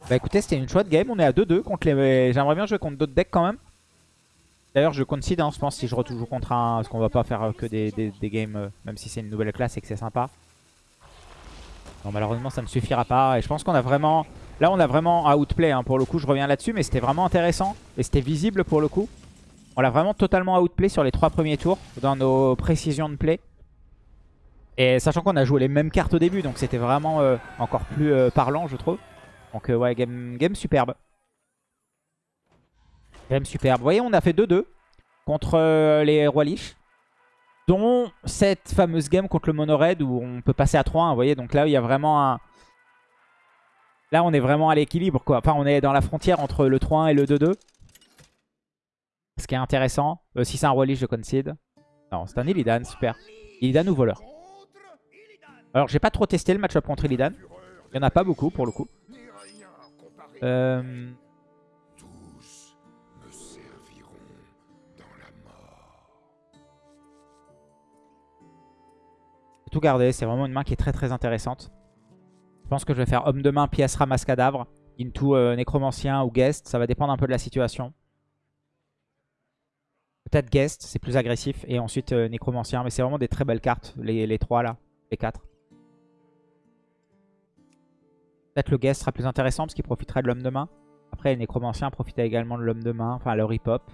Bah écoutez, c'était une chouette game. On est à 2-2 contre les... J'aimerais bien jouer contre d'autres decks quand même. D'ailleurs, je concede, hein, je pense, si je retourne contre un... Parce qu'on va pas faire que des, des- des games, euh, même si c'est une nouvelle classe et que c'est sympa. Non, malheureusement, ça ne suffira pas. Et je pense qu'on a vraiment... Là, on a vraiment outplay, hein, pour le coup. Je reviens là-dessus, mais c'était vraiment intéressant. Et c'était visible pour le coup. On l'a vraiment totalement outplay sur les trois premiers tours, dans nos précisions de play. Et sachant qu'on a joué les mêmes cartes au début, donc c'était vraiment euh, encore plus euh, parlant, je trouve. Donc euh, ouais, game, game superbe. Game superbe. Vous voyez, on a fait 2-2 contre euh, les Rois Lich. Dont cette fameuse game contre le Mono Red où on peut passer à 3-1. Vous voyez, donc là, il y a vraiment un... Là, on est vraiment à l'équilibre, quoi. Enfin, on est dans la frontière entre le 3-1 et le 2-2. Ce qui est intéressant. Euh, si c'est un Roi Lich, je concede. Non, c'est un Illidan, super. Illidan ou voleur? Alors, j'ai pas trop testé le match-up contre Illidan. Il y en a pas beaucoup, pour le coup. Euh... Tous me serviront dans la mort. J'ai tout gardé, c'est vraiment une main qui est très très intéressante. Je pense que je vais faire homme de main, pièce ramasse cadavre, into euh, nécromancien ou guest, ça va dépendre un peu de la situation. Peut-être guest, c'est plus agressif, et ensuite euh, nécromancien, mais c'est vraiment des très belles cartes, les, les trois là, les quatre. Peut-être le guest sera plus intéressant parce qu'il profiterait de l'homme de main. Après, les nécromanciens profitaient également de l'homme de main, enfin le rip-hop.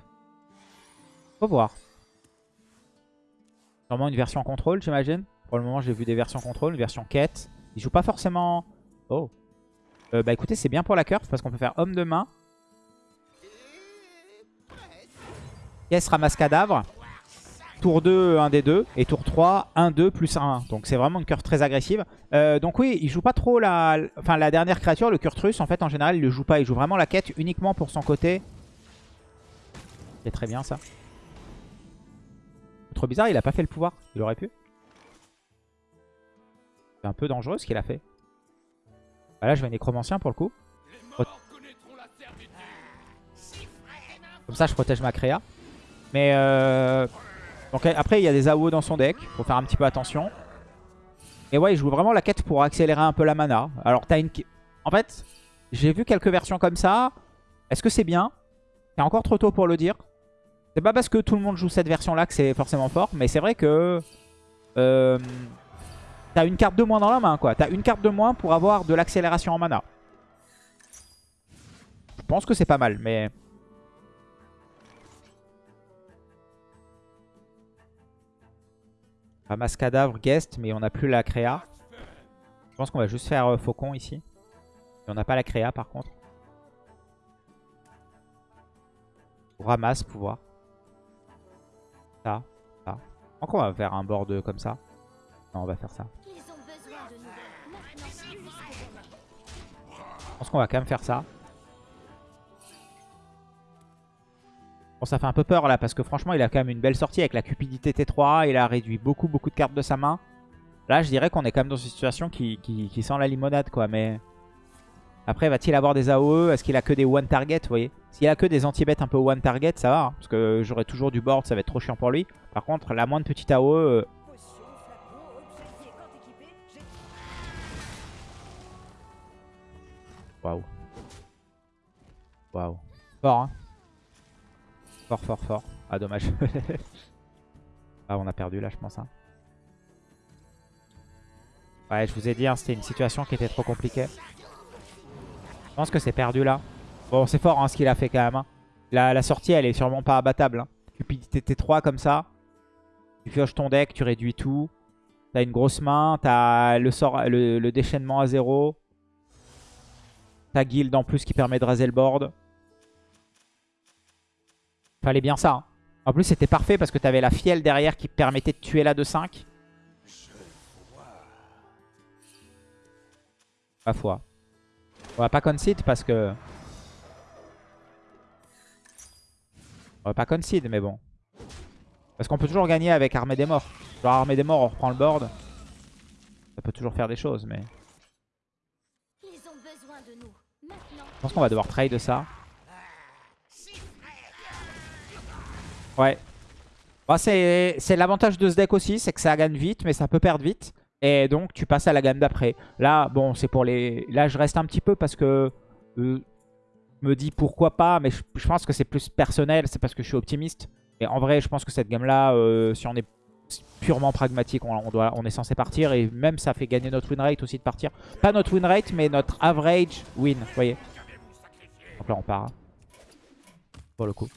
Faut voir. Sûrement une version contrôle, j'imagine. Pour le moment, j'ai vu des versions contrôle, une version quête. Il joue pas forcément... Oh. Euh, bah écoutez, c'est bien pour la curve parce qu'on peut faire homme de main. Pièce ramasse cadavre. Tour 2, 1 des 2. Et tour 3, 1, 2 plus 1. Donc c'est vraiment une curve très agressive. Euh, donc oui, il joue pas trop la... Enfin, la dernière créature, le Kurtrus, en fait, en général, il le joue pas. Il joue vraiment la quête uniquement pour son côté. C'est très bien, ça. Trop bizarre, il a pas fait le pouvoir. Il aurait pu. C'est un peu dangereux ce qu'il a fait. Bah là, je vais nécromancien pour le coup. Comme ça, je protège ma créa. Mais euh... Donc après, il y a des AO dans son deck. Faut faire un petit peu attention. Et ouais, il joue vraiment la quête pour accélérer un peu la mana. Alors, t'as une... En fait, j'ai vu quelques versions comme ça. Est-ce que c'est bien? C'est encore trop tôt pour le dire. C'est pas parce que tout le monde joue cette version-là que c'est forcément fort. Mais c'est vrai que... Euh... T'as une carte de moins dans la main, quoi. T'as une carte de moins pour avoir de l'accélération en mana. Je pense que c'est pas mal, mais... Ramasse cadavre, guest, mais on n'a plus la créa. Je pense qu'on va juste faire euh, faucon ici. Et on n'a pas la créa par contre. Ramasse, pouvoir. Ça, ça. Je crois qu'on va faire un board comme ça. Non, on va faire ça. Je pense qu'on va quand même faire ça. Bon, ça fait un peu peur là, parce que franchement, il a quand même une belle sortie avec la cupidité T3. Il a réduit beaucoup, beaucoup de cartes de sa main. Là, je dirais qu'on est quand même dans une situation qui, sent la limonade, quoi. Mais après, va-t-il avoir des AOE Est-ce qu'il a que des one target, vous voyez? S'il a que des anti-bêtes un peu one target, ça va. hein, parce que j'aurai toujours du board, ça va être trop chiant pour lui. Par contre, la moindre petite AOE... euh, Waouh. Waouh. Fort, hein. Fort, fort, fort. Ah, dommage. ah, on a perdu là, je pense. hein. Ouais, je vous ai dit, hein, c'était une situation qui était trop compliquée. Je pense que c'est perdu là. Bon, c'est fort hein, ce qu'il a fait quand même. hein. La, la sortie, elle est sûrement pas abattable. Cupidité T3 comme ça. Tu pioches ton deck, tu réduis tout. T'as une grosse main, t'as le, le, déchaînement à zéro. T'as guild en plus qui permet de raser le board. Fallait bien ça. hein. En plus, c'était parfait parce que t'avais la fiel derrière qui permettait de tuer la 2-5. Pas foi. On va pas concede parce que... On va pas concede, mais bon. Parce qu'on peut toujours gagner avec Armée des Morts. Genre Armée des Morts, on reprend le board. Ça peut toujours faire des choses, mais... Ils ont besoin de nous. Maintenant, Je pense qu'on va devoir trade ça. Ouais. Bah, c'est l'avantage de ce deck aussi, c'est que ça gagne vite, mais ça peut perdre vite. Et donc, tu passes à la gamme d'après. Là, bon, c'est pour les... Là, je reste un petit peu parce que... euh, je me dis pourquoi pas, mais je, pense que c'est plus personnel, c'est parce que je suis optimiste. Et en vrai, je pense que cette gamme-là, euh, si on est purement pragmatique, on, on doit, on est censé partir. Et même, ça fait gagner notre win rate aussi de partir. Pas notre win rate, mais notre average win, vous voyez. Donc là, on part. hein. Pour le coup.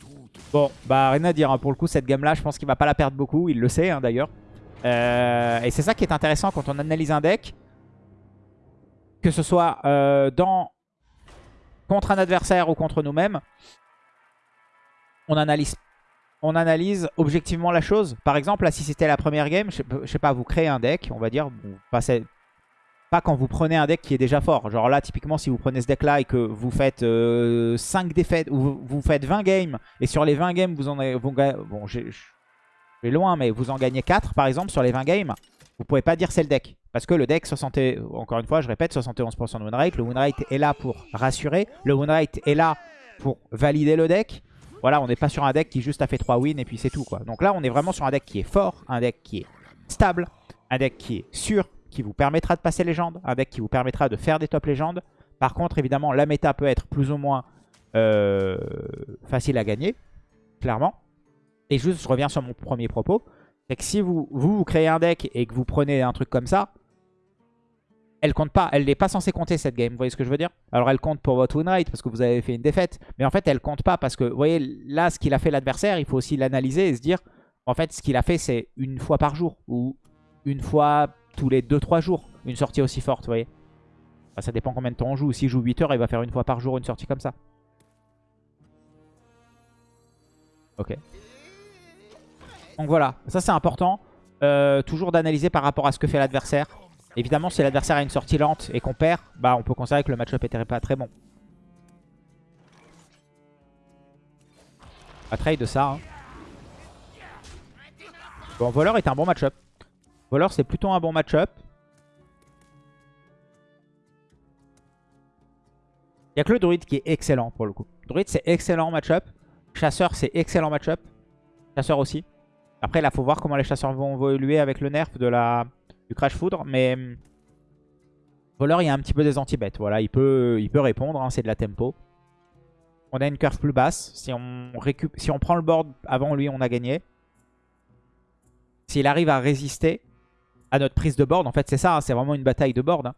Bon, bah rien à dire. hein. Pour le coup, cette gamme-là, je pense qu'il va pas la perdre beaucoup. Il le sait, hein, d'ailleurs. Euh, et c'est ça qui est intéressant quand on analyse un deck. Que ce soit euh, dans contre un adversaire ou contre nous-mêmes. On analyse, on analyse objectivement la chose. Par exemple, là, si c'était la première game, je je sais pas, vous créez un deck, on va dire. Passez, pas quand vous prenez un deck qui est déjà fort. Genre là, typiquement, si vous prenez ce deck-là et que vous faites euh, 5 défaites, ou vous, faites 20 games, et sur les 20 games, vous en avez... Bon, je loin, mais vous en gagnez 4, par exemple, sur les 20 games, vous pouvez pas dire c'est le deck. Parce que le deck, 60, et- encore une fois, je répète, 71% de win rate. Le win rate est là pour rassurer. Le win rate est là pour valider le deck. Voilà, on n'est pas sur un deck qui juste a fait 3 wins et puis c'est tout. Donc là, on est vraiment sur un deck qui est fort, un deck qui est stable, un deck qui est sûr, qui vous permettra de passer légende, un deck qui vous permettra de faire des top légendes. Par contre, évidemment, la méta peut être plus ou moins euh, facile à gagner, clairement. Et juste, je reviens sur mon premier propos, c'est que si vous, vous, créez un deck et que vous prenez un truc comme ça, elle compte pas, elle n'est pas censée compter cette game, vous voyez ce que je veux dire? Alors elle compte pour votre win rate parce que vous avez fait une défaite, mais en fait elle compte pas parce que, vous voyez, là ce qu'il a fait l'adversaire, il faut aussi l'analyser et se dire, en fait ce qu'il a fait c'est une fois par jour ou une fois tous les 2-3 jours, une sortie aussi forte, vous voyez Enfin, Ça dépend combien de temps on joue, s'il joue 8 heures, il va faire une fois par jour une sortie comme ça. Ok. Donc voilà, ça c'est important, euh, toujours d'analyser par rapport à ce que fait l'adversaire. Évidemment, si l'adversaire a une sortie lente et qu'on perd, bah on peut considérer que le match-up était pas très bon. On va trade ça. hein. Bon, voleur est un bon match-up. Voleur, c'est plutôt un bon match-up. Il n'y a que le druide qui est excellent pour le coup. Druide, c'est excellent match-up. Chasseur, c'est excellent match-up. Chasseur aussi. Après, là, faut voir comment les chasseurs vont évoluer avec le nerf de la, du Crash Foudre. Mais hum, voleur, il y a un petit peu des anti-bêtes. Voilà, il peut, répondre. hein, c'est de la tempo. On a une curve plus basse. Si on, si on prend le board avant lui, on a gagné. S'il arrive à résister à notre prise de board, en fait, c'est ça. hein, c'est vraiment une bataille de board. hein.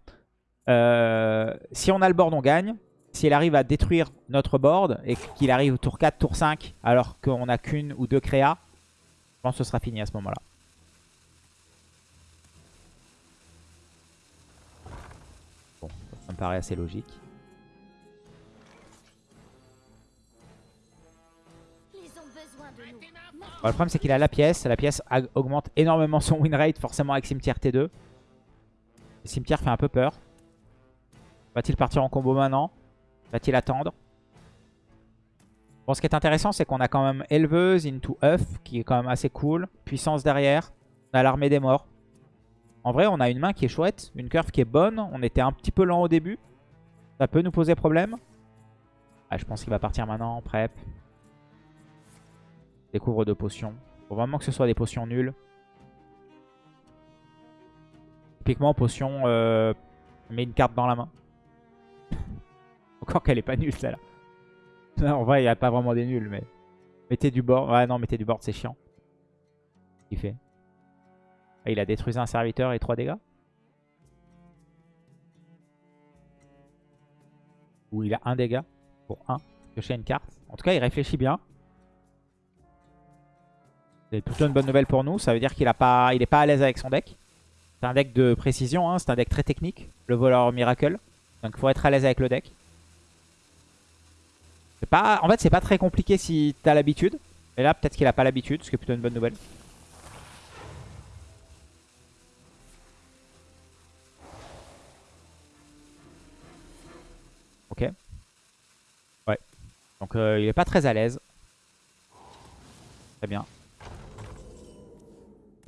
Euh, si on a le board, on gagne. S'il arrive à détruire notre board et qu'il arrive au tour 4, tour 5, alors qu'on n'a qu'une ou deux créas, je pense que ce sera fini à ce moment-là. Bon, ça me paraît assez logique. Le problème c'est qu'il a la pièce. La pièce augmente énormément son win rate forcément avec cimetière T2. Le cimetière fait un peu peur. Va-t-il partir en combo maintenant? Va-t-il attendre? Bon ce qui est intéressant c'est qu'on a quand même éleveuse into œuf qui est quand même assez cool. Puissance derrière. On a l'armée des morts. En vrai on a une main qui est chouette. Une curve qui est bonne. On était un petit peu lent au début. Ça peut nous poser problème. Ah, je pense qu'il va partir maintenant en prep. Découvre de potions. Faut vraiment que ce soit des potions nulles. Typiquement, potion, euh, met une carte dans la main. Encore qu'elle est pas nulle, celle-là. En vrai, il n'y a pas vraiment des nuls, mais... Mettez du board. Ouais, non, mettez du board, c'est chiant. Il fait? Ah, il a détruit un serviteur et 3 dégâts? Où il a un dégât pour 1. Piocher une carte. En tout cas, il réfléchit bien. C'est plutôt une bonne nouvelle pour nous. Ça veut dire qu'il n'est pas, à l'aise avec son deck. C'est un deck de précision. Hein. C'est un deck très technique. Le voleur miracle. Donc il faut être à l'aise avec le deck. Pas, en fait, c'est pas très compliqué si t'as l'habitude. Et là, peut-être qu'il a pas l'habitude, ce qui est plutôt une bonne nouvelle. Ok. Ouais. Donc euh, il est pas très à l'aise. Très bien.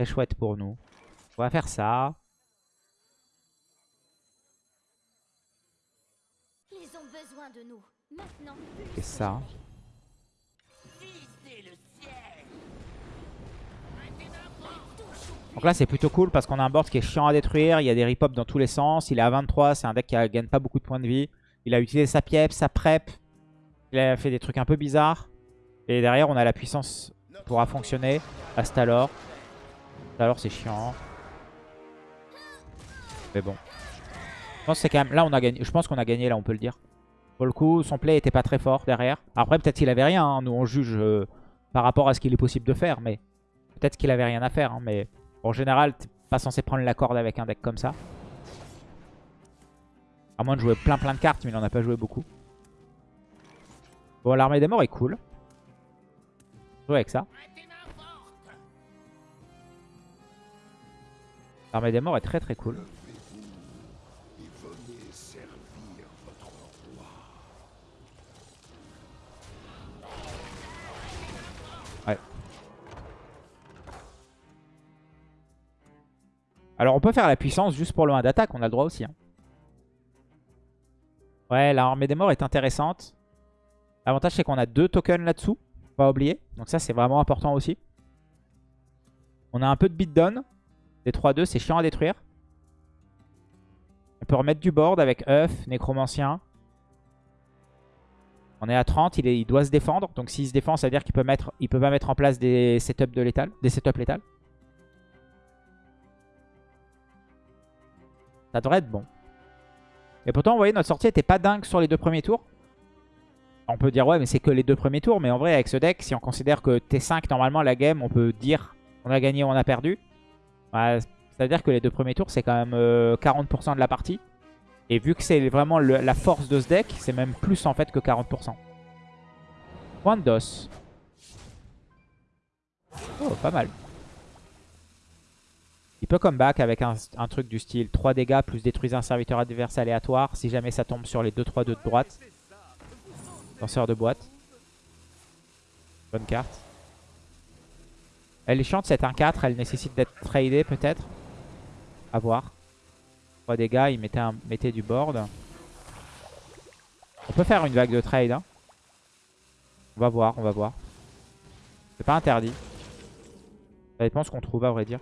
Très chouette pour nous. On va faire ça. Ils ont besoin de nous. Maintenant. Et ça. Donc là c'est plutôt cool parce qu'on a un board qui est chiant à détruire, il y a des ripop dans tous les sens, il est à 23, c'est un deck qui ne gagne pas beaucoup de points de vie. Il a utilisé sa piep, sa prep, il a fait des trucs un peu bizarres. Et derrière on a la puissance pourra fonctionner. Astalor. Astalor c'est chiant. Mais bon. Je pense que c'est quand même... Là on a gagné. Je pense qu'on a gagné là on peut le dire. Pour le coup son play était pas très fort derrière. Après peut-être qu'il avait rien. hein. Nous on juge euh, par rapport à ce qu'il est possible de faire. Mais peut-être qu'il avait rien à faire. hein. Mais en général t'es pas censé prendre la corde avec un deck comme ça. À moins de jouer plein plein de cartes mais il en a pas joué beaucoup. Bon l'armée des morts est cool. Jouer avec ça. L'armée des morts est très très cool. Ouais. Alors on peut faire la puissance juste pour le 1 d'attaque, on a le droit aussi. hein. Ouais, l'armée des morts est intéressante. L'avantage c'est qu'on a deux tokens là-dessous, pas oublier. Donc ça c'est vraiment important aussi. On a un peu de beatdown. Des 3-2, c'est chiant à détruire. On peut remettre du board avec œuf, nécromancien. On est à 30, il, doit se défendre. Donc s'il se défend, ça veut dire qu'il peut peut pas mettre en place des setups de létal, des setups létales. Ça devrait être bon. Et pourtant, vous voyez, notre sortie était pas dingue sur les deux premiers tours. On peut dire, ouais, mais c'est que les deux premiers tours. Mais en vrai, avec ce deck, si on considère que T5, normalement, la game, on peut dire on a gagné ou on a perdu. Ouais, ça veut dire que les deux premiers tours, c'est quand même euh, 40% de la partie. Et vu que c'est vraiment la force de ce deck, c'est même plus en fait que 40%. Point de DOS. Oh, pas mal. Il peut comeback avec un, truc du style 3 dégâts plus détruisez un serviteur adverse aléatoire si jamais ça tombe sur les 2-3 de droite. Lanceur de boîte. Bonne carte. Elle est chiante, c'est un 4. Elle nécessite d'être tradée peut-être. À voir. 3 dégâts, il mettait, un, du board. On peut faire une vague de trade. hein. On va voir, on va voir. C'est pas interdit. Ça dépend ce qu'on trouve à vrai dire.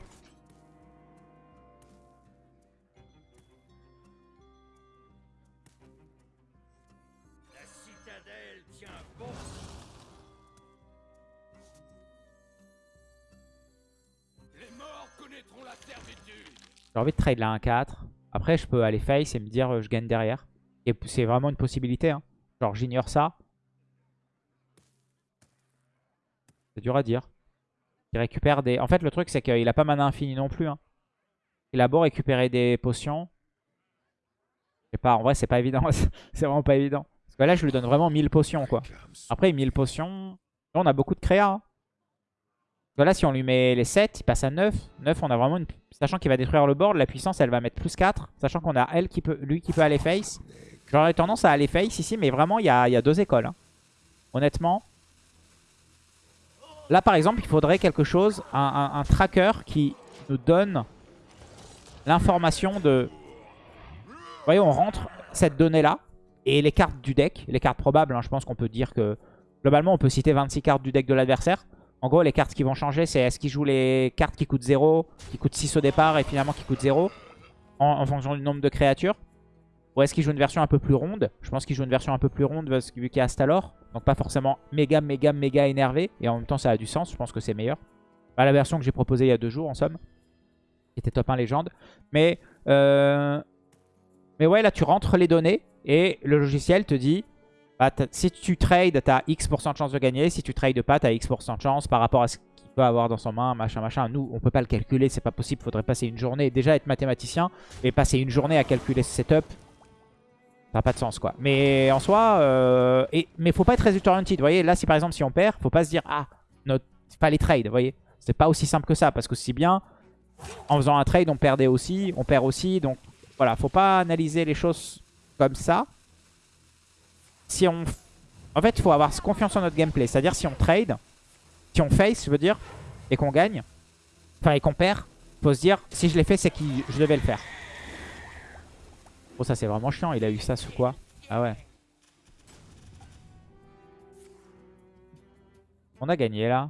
J'ai envie de trade la 1-4. Après, je peux aller face et me dire euh, je gagne derrière. Et c'est vraiment une possibilité. hein. Genre, j'ignore ça. C'est dur à dire. Il récupère des... En fait, le truc, c'est qu'il a pas mana infini non plus. hein. Il a beau récupérer des potions. Je sais pas, en vrai, c'est pas évident. c'est vraiment pas évident. Parce que là, je lui donne vraiment 1000 potions, quoi. Après, 1000 potions. Là, on a beaucoup de créa. hein. Là, si on lui met les 7, il passe à 9. 9, on a vraiment une... Sachant qu'il va détruire le board, la puissance, elle va mettre plus 4. Sachant qu'on a elle qui peut, lui qui peut aller face. J'aurais tendance à aller face ici, mais vraiment, il y a, y a deux écoles. hein. Honnêtement. Là, par exemple, il faudrait quelque chose, un tracker qui nous donne l'information de... Vous voyez, on rentre cette donnée-là. Et les cartes du deck, les cartes probables, hein, je pense qu'on peut dire que... Globalement, on peut citer 26 cartes du deck de l'adversaire. En gros, les cartes qui vont changer, c'est est-ce qu'il joue les cartes qui coûtent 0, qui coûtent 6 au départ et finalement qui coûtent 0 en, fonction du nombre de créatures Ou est-ce qu'il joue une version un peu plus ronde? Je pense qu'il joue une version un peu plus ronde vu qu'il y a Astalor. Donc pas forcément méga, méga, méga énervé. Et en même temps, ça a du sens. Je pense que c'est meilleur. Pas la version que j'ai proposée il y a deux jours, en somme. Qui était top 1 légende. Mais, euh, mais ouais, là, tu rentres les données. Et le logiciel te dit, bah, si tu trades, tu as X% de chance de gagner. Si tu trades pas, tu as X% de chance par rapport à ce qu'il peut avoir dans son main, machin, machin. Nous, on peut pas le calculer, c'est pas possible. faudrait passer une journée, déjà être mathématicien, et passer une journée à calculer ce setup. Ça n'a pas de sens, quoi. Mais en soi, euh, et, mais faut pas être result oriented. Vous voyez, là, si par exemple, si on perd, faut pas se dire, ah, notre, pas les trades, vous voyez. C'est pas aussi simple que ça, parce que si bien, en faisant un trade, on perdait aussi, on perd aussi. Donc voilà, faut pas analyser les choses comme ça. Si on... En fait, il faut avoir confiance en notre gameplay. C'est-à-dire si on trade, si on face, je veux dire, et qu'on gagne, enfin et qu'on perd, faut se dire, si je l'ai fait, c'est que je devais le faire. Oh, ça c'est vraiment chiant. Il a eu ça sous quoi? Ah ouais. On a gagné là.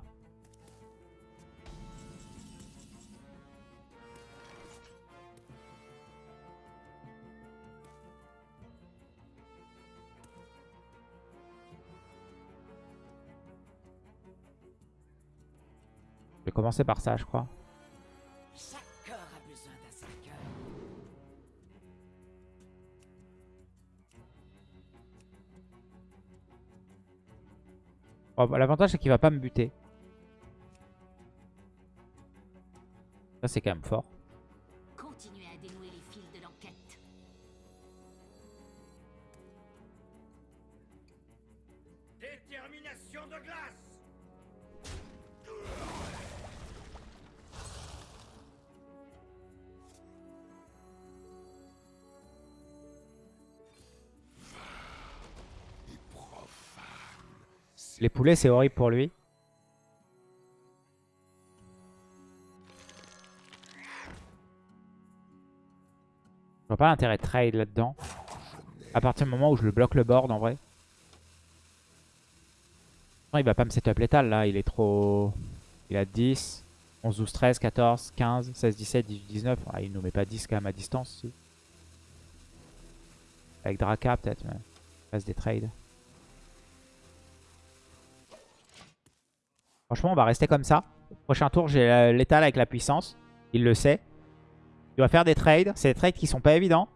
Commencer par ça, je crois. Bah, L'avantage, c'est qu'il va pas me buter. Ça, c'est quand même fort. Les poulets, c'est horrible pour lui. Je vois pas l'intérêt de trade là-dedans. À partir du moment où je le bloque le board, en vrai. Il va pas me setup létal, là. Il est trop... Il a 10, 11, 12, 13, 14, 15, 16, 17, 18, 19. Ah, il nous met pas 10 quand même à distance, si. Avec Draka, peut-être. mais Il passe des trades. Franchement, on va rester comme ça. Prochain tour, j'ai l'étal avec la puissance. Il le sait. Il va faire des trades. C'est des trades qui sont pas évidents.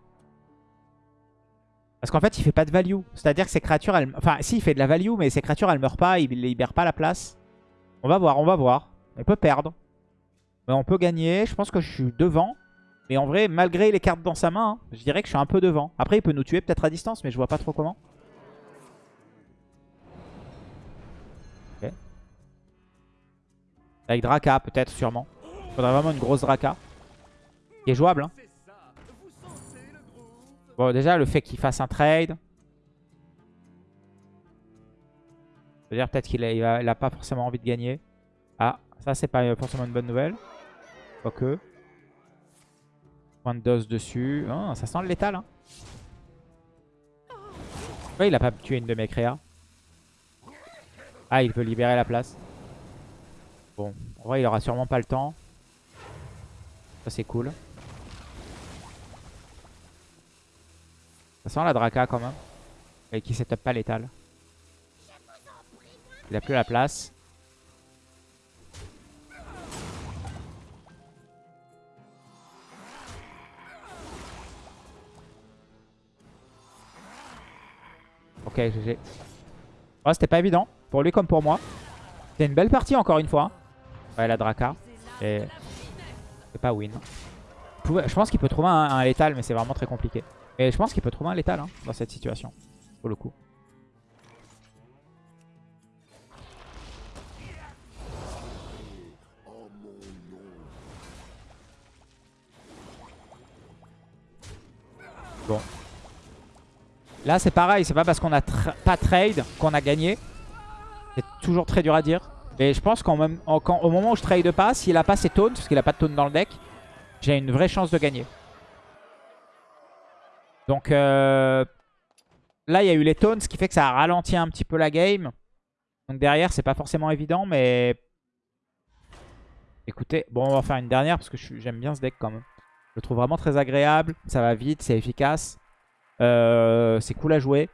Parce qu'en fait, il fait pas de value. C'est-à-dire que ses créatures, elles... Enfin, si, il fait de la value, mais ses créatures, elles meurent pas. Il libère pas la place. On va voir, on va voir. On peut perdre. Mais on peut gagner. Je pense que je suis devant. Mais en vrai, malgré les cartes dans sa main, hein, je dirais que je suis un peu devant. Après, il peut nous tuer peut-être à distance, mais je vois pas trop comment. Avec Draka, peut-être, sûrement. Faudrait vraiment une grosse Draka. Qui est jouable. Hein. Bon, déjà, le fait qu'il fasse un trade. C'est-à-dire peut-être qu'il a, il a- il pas forcément envie de gagner. Ah, ça, c'est pas forcément une bonne nouvelle. Quoique. Point de dose dessus. Ah, ça sent le létal. Hein. Ouais, il a pas tué une de mes créas. Ah, il peut libérer la place. Bon, en vrai, il aura sûrement pas le temps. Ça, c'est cool. Ça sent la Draka quand même. Et qui setup pas létal. Il a plus la place. Ok, GG. Ouais, c'était pas évident. Pour lui comme pour moi. C'est une belle partie encore une fois. Ouais, la Draka. Et c'est pas win. Je pense qu'il peut trouver un, létal, mais c'est vraiment très compliqué. Et je pense qu'il peut trouver un létal hein, dans cette situation. Pour le coup. Bon. Là, c'est pareil. C'est pas parce qu'on a pas trade qu'on a gagné. C'est toujours très dur à dire. Mais je pense qu'au moment où je trade pas, s'il a pas ses taunts, parce qu'il a pas de taunt dans le deck, j'ai une vraie chance de gagner. Donc euh, là, il y a eu les taunts, ce qui fait que ça a ralenti un petit peu la game. Donc derrière, c'est pas forcément évident, mais... Écoutez, bon, on va faire une dernière parce que j'aime bien ce deck quand même. Je le trouve vraiment très agréable, ça va vite, c'est efficace. Euh, c'est cool à jouer.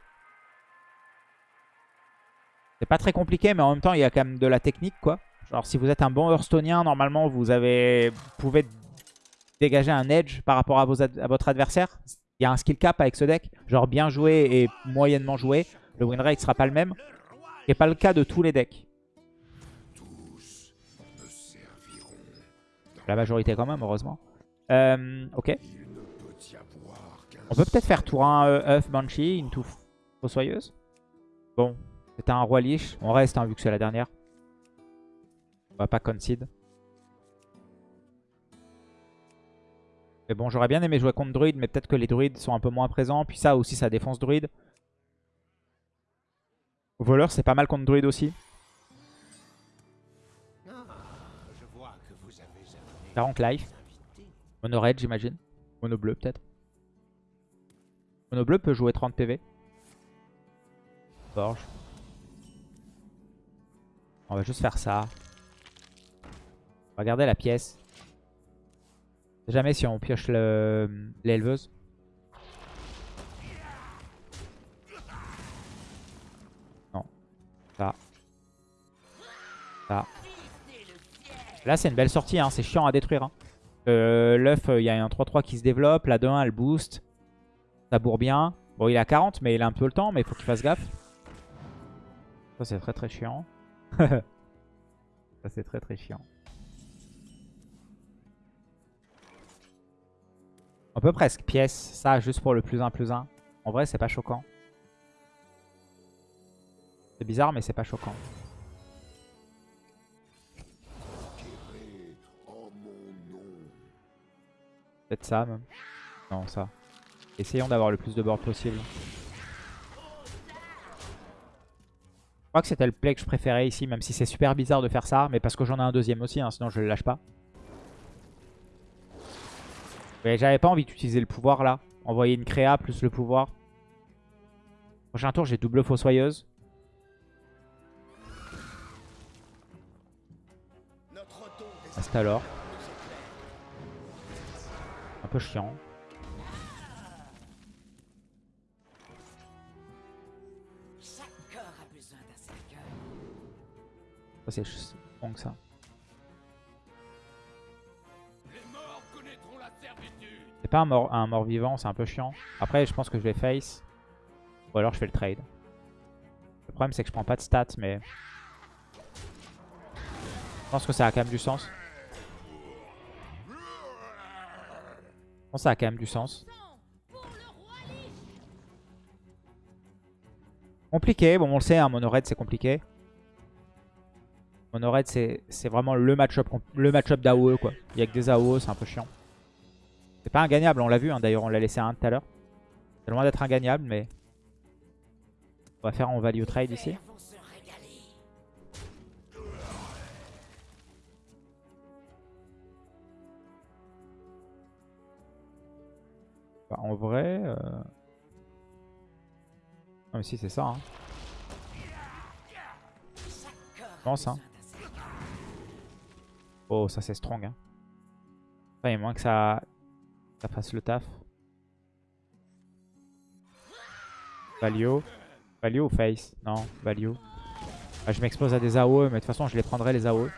C'est pas très compliqué, mais en même temps, il y a quand même de la technique, quoi. Genre, si vous êtes un bon Hearthstoneien, normalement, vous avez, vous pouvez dégager un edge par rapport à, vos à votre adversaire. il y a un skill cap avec ce deck. Genre bien joué et moyennement joué. Le win rate sera pas le même. Ce n'est pas le cas de tous les decks. La majorité quand même, heureusement. Euh, ok. On peut peut-être faire tour 1 euh, œuf Banshee, une touffe fossoyeuse. Bon, c'était un roi liche. On reste hein, vu que c'est la dernière. On va pas concede. Mais bon, j'aurais bien aimé jouer contre druide, mais peut-être que les druides sont un peu moins présents. Puis ça aussi, ça défonce druide. Voleur, c'est pas mal contre druide aussi. amené 40 life. Mono red, j'imagine. Mono bleu, peut-être. Mono bleu peut jouer 30 PV. Forge. On va juste faire ça. Regardez la pièce. Jamais si on pioche le- l'éleveuse. Non. Ça. Ça. Là, c'est une belle sortie. Hein. C'est chiant à détruire. Hein. Euh, L'œuf, il y a un 3-3 qui se développe. La 2-1, elle boost. Ça bourre bien. Bon, il est à 40, mais il a un peu le temps. Mais il faut qu'il fasse gaffe. Ça, c'est très très chiant. Ça, c'est très très chiant. On peut presque pièce ça juste pour le plus 1 plus 1. En vrai, c'est pas choquant. C'est bizarre, mais c'est pas choquant. Peut-être ça même. Non, ça. Essayons d'avoir le plus de board possible. Crois que c'était le play que je préférais ici, même si c'est super bizarre de faire ça. Mais parce que j'en ai un deuxième aussi, hein, sinon je le lâche pas. Mais j'avais pas envie d'utiliser le pouvoir là. Envoyer une créa plus le pouvoir. Prochain tour, j'ai double fossoyeuse. Reste alors. Un peu chiant. C'est bon que ça. C'est pas un mort, un mort vivant, c'est un peu chiant. Après, je pense que je vais face. Ou alors je fais le trade. Le problème, c'est que je prends pas de stats, mais... Je pense que ça a quand même du sens. Je pense que ça a quand même du sens. Compliqué, bon on le sait, un mono red c'est compliqué. Mono c'est vraiment le match-up le match-up d'AOE quoi. Il y a que des AOE, c'est un peu chiant. C'est pas ingagnable, on l'a vu hein, d'ailleurs, on l'a laissé un tout à l'heure. C'est loin d'être ingagnable, mais... On va faire en value trade ici. Bah, en vrai... Euh... Non mais si c'est ça. Hein. Je pense, hein. Oh ça c'est strong. Hein. Enfin, il moins que ça... ça fasse le taf. Value. Value ou face? Non, value. Ah, je m'expose à des AOE, mais de toute façon je les prendrai les AOE.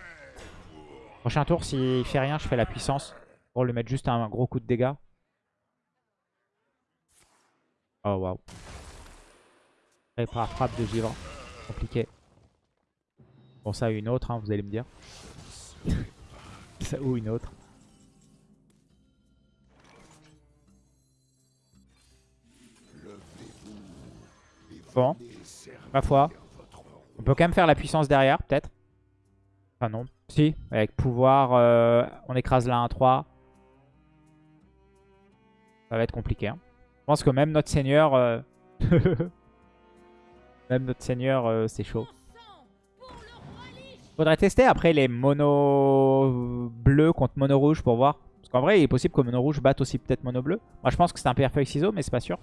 Prochain tour, s'il fait rien, je fais la puissance. Pour lui mettre juste un gros coup de dégâts. Oh waouh. Prépare frappe de givre. Compliqué. Bon ça une autre, hein, vous allez me dire. Ou une autre. Bon, ma foi. On peut quand même faire la puissance derrière, peut-être. Enfin non. Si, avec pouvoir, euh, on écrase la 1-3. Ça va être compliqué. hein. Je pense que même notre seigneur... euh, même notre seigneur, euh, c'est chaud. Faudrait tester après les mono bleus contre mono rouge pour voir. Parce qu'en vrai, il est possible que mono rouge batte aussi peut-être mono bleu. Moi, je pense que c'est un feuille ciseau, mais c'est pas sûr.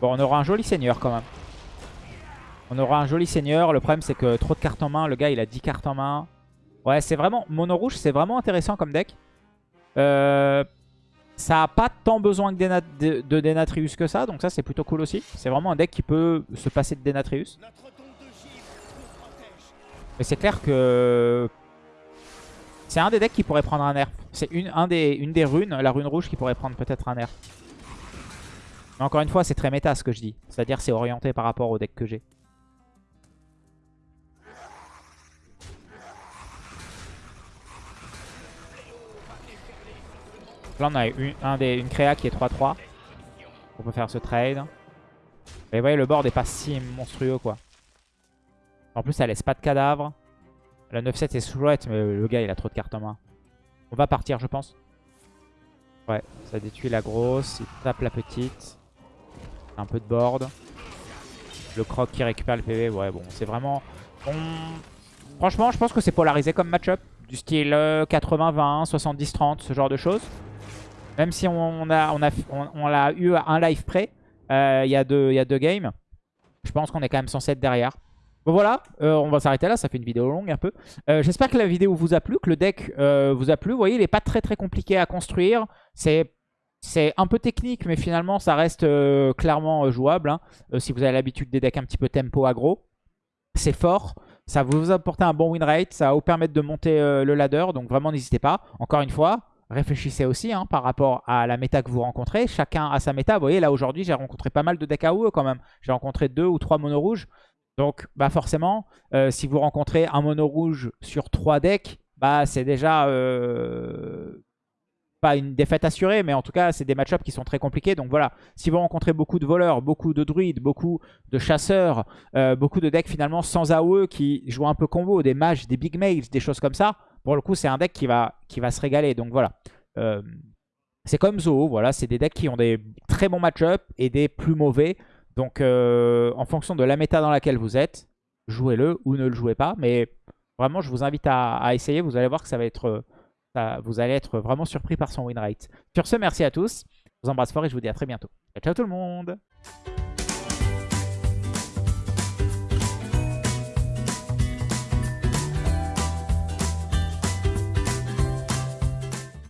Bon, on aura un joli seigneur quand même. On aura un joli seigneur. Le problème, c'est que trop de cartes en main. Le gars, il a 10 cartes en main. Ouais, c'est vraiment... Mono rouge, c'est vraiment intéressant comme deck. Euh... Ça a pas tant besoin de, de Denatrius que ça, donc ça c'est plutôt cool aussi. C'est vraiment un deck qui peut se passer de Denatrius. Mais c'est clair que C'est un des decks qui pourrait prendre un nerf. C'est une, un des, une des runes, la rune rouge, qui pourrait prendre peut-être un nerf. Mais encore une fois, c'est très méta ce que je dis. C'est-à-dire c'est orienté par rapport au deck que j'ai. Là, on a une, un des, une créa qui est 3-3. On peut faire ce trade. Et vous voyez, le board est pas si monstrueux, quoi. En plus, ça laisse pas de cadavres. La 9-7 est chouette, mais le gars, il a trop de cartes en main. On va partir, je pense. Ouais, ça détruit la grosse. Il tape la petite. Un peu de board. Le croc qui récupère le PV. Ouais, bon, c'est vraiment... Franchement, je pense que c'est polarisé comme match-up. Du style 80-20, 70-30, ce genre de choses. Même si on a, on a, eu un live près, euh, il y, a deux, y games. Je pense qu'on est quand même censé être derrière. Bon voilà, euh, on va s'arrêter là, ça fait une vidéo longue un peu. Euh, j'espère que la vidéo vous a plu, que le deck vous a plu. Vous voyez, il n'est pas très très compliqué à construire. C'est un peu technique, mais finalement ça reste clairement jouable. Hein. si vous avez l'habitude des decks un petit peu tempo aggro. C'est fort, ça vous apporter un bon win rate, ça va vous permettre de monter le ladder, donc vraiment n'hésitez pas. Encore une fois, réfléchissez aussi hein, par rapport à la méta que vous rencontrez. Chacun a sa méta. Vous voyez, là aujourd'hui, j'ai rencontré pas mal de decks AOE quand même. J'ai rencontré deux ou trois mono rouges. Donc, bah forcément, euh, si vous rencontrez un mono rouge sur trois decks, bah c'est déjà euh, pas une défaite assurée, mais en tout cas, c'est des match-ups qui sont très compliqués. Donc voilà, si vous rencontrez beaucoup de voleurs, beaucoup de druides, beaucoup de chasseurs, euh, beaucoup de decks finalement sans AOE qui jouent un peu combo, des mages, des big mages, des choses comme ça, pour le coup, c'est un deck qui va, se régaler. Donc voilà. Euh, c'est comme Zo, voilà, c'est des decks qui ont des très bons match-up et des plus mauvais. Donc euh, en fonction de la méta dans laquelle vous êtes, jouez-le ou ne le jouez pas. Mais vraiment, je vous invite à, essayer. Vous allez voir que ça va être, vous allez être vraiment surpris par son win rate. Sur ce, merci à tous. Je vous embrasse fort et je vous dis à très bientôt. Ciao tout le monde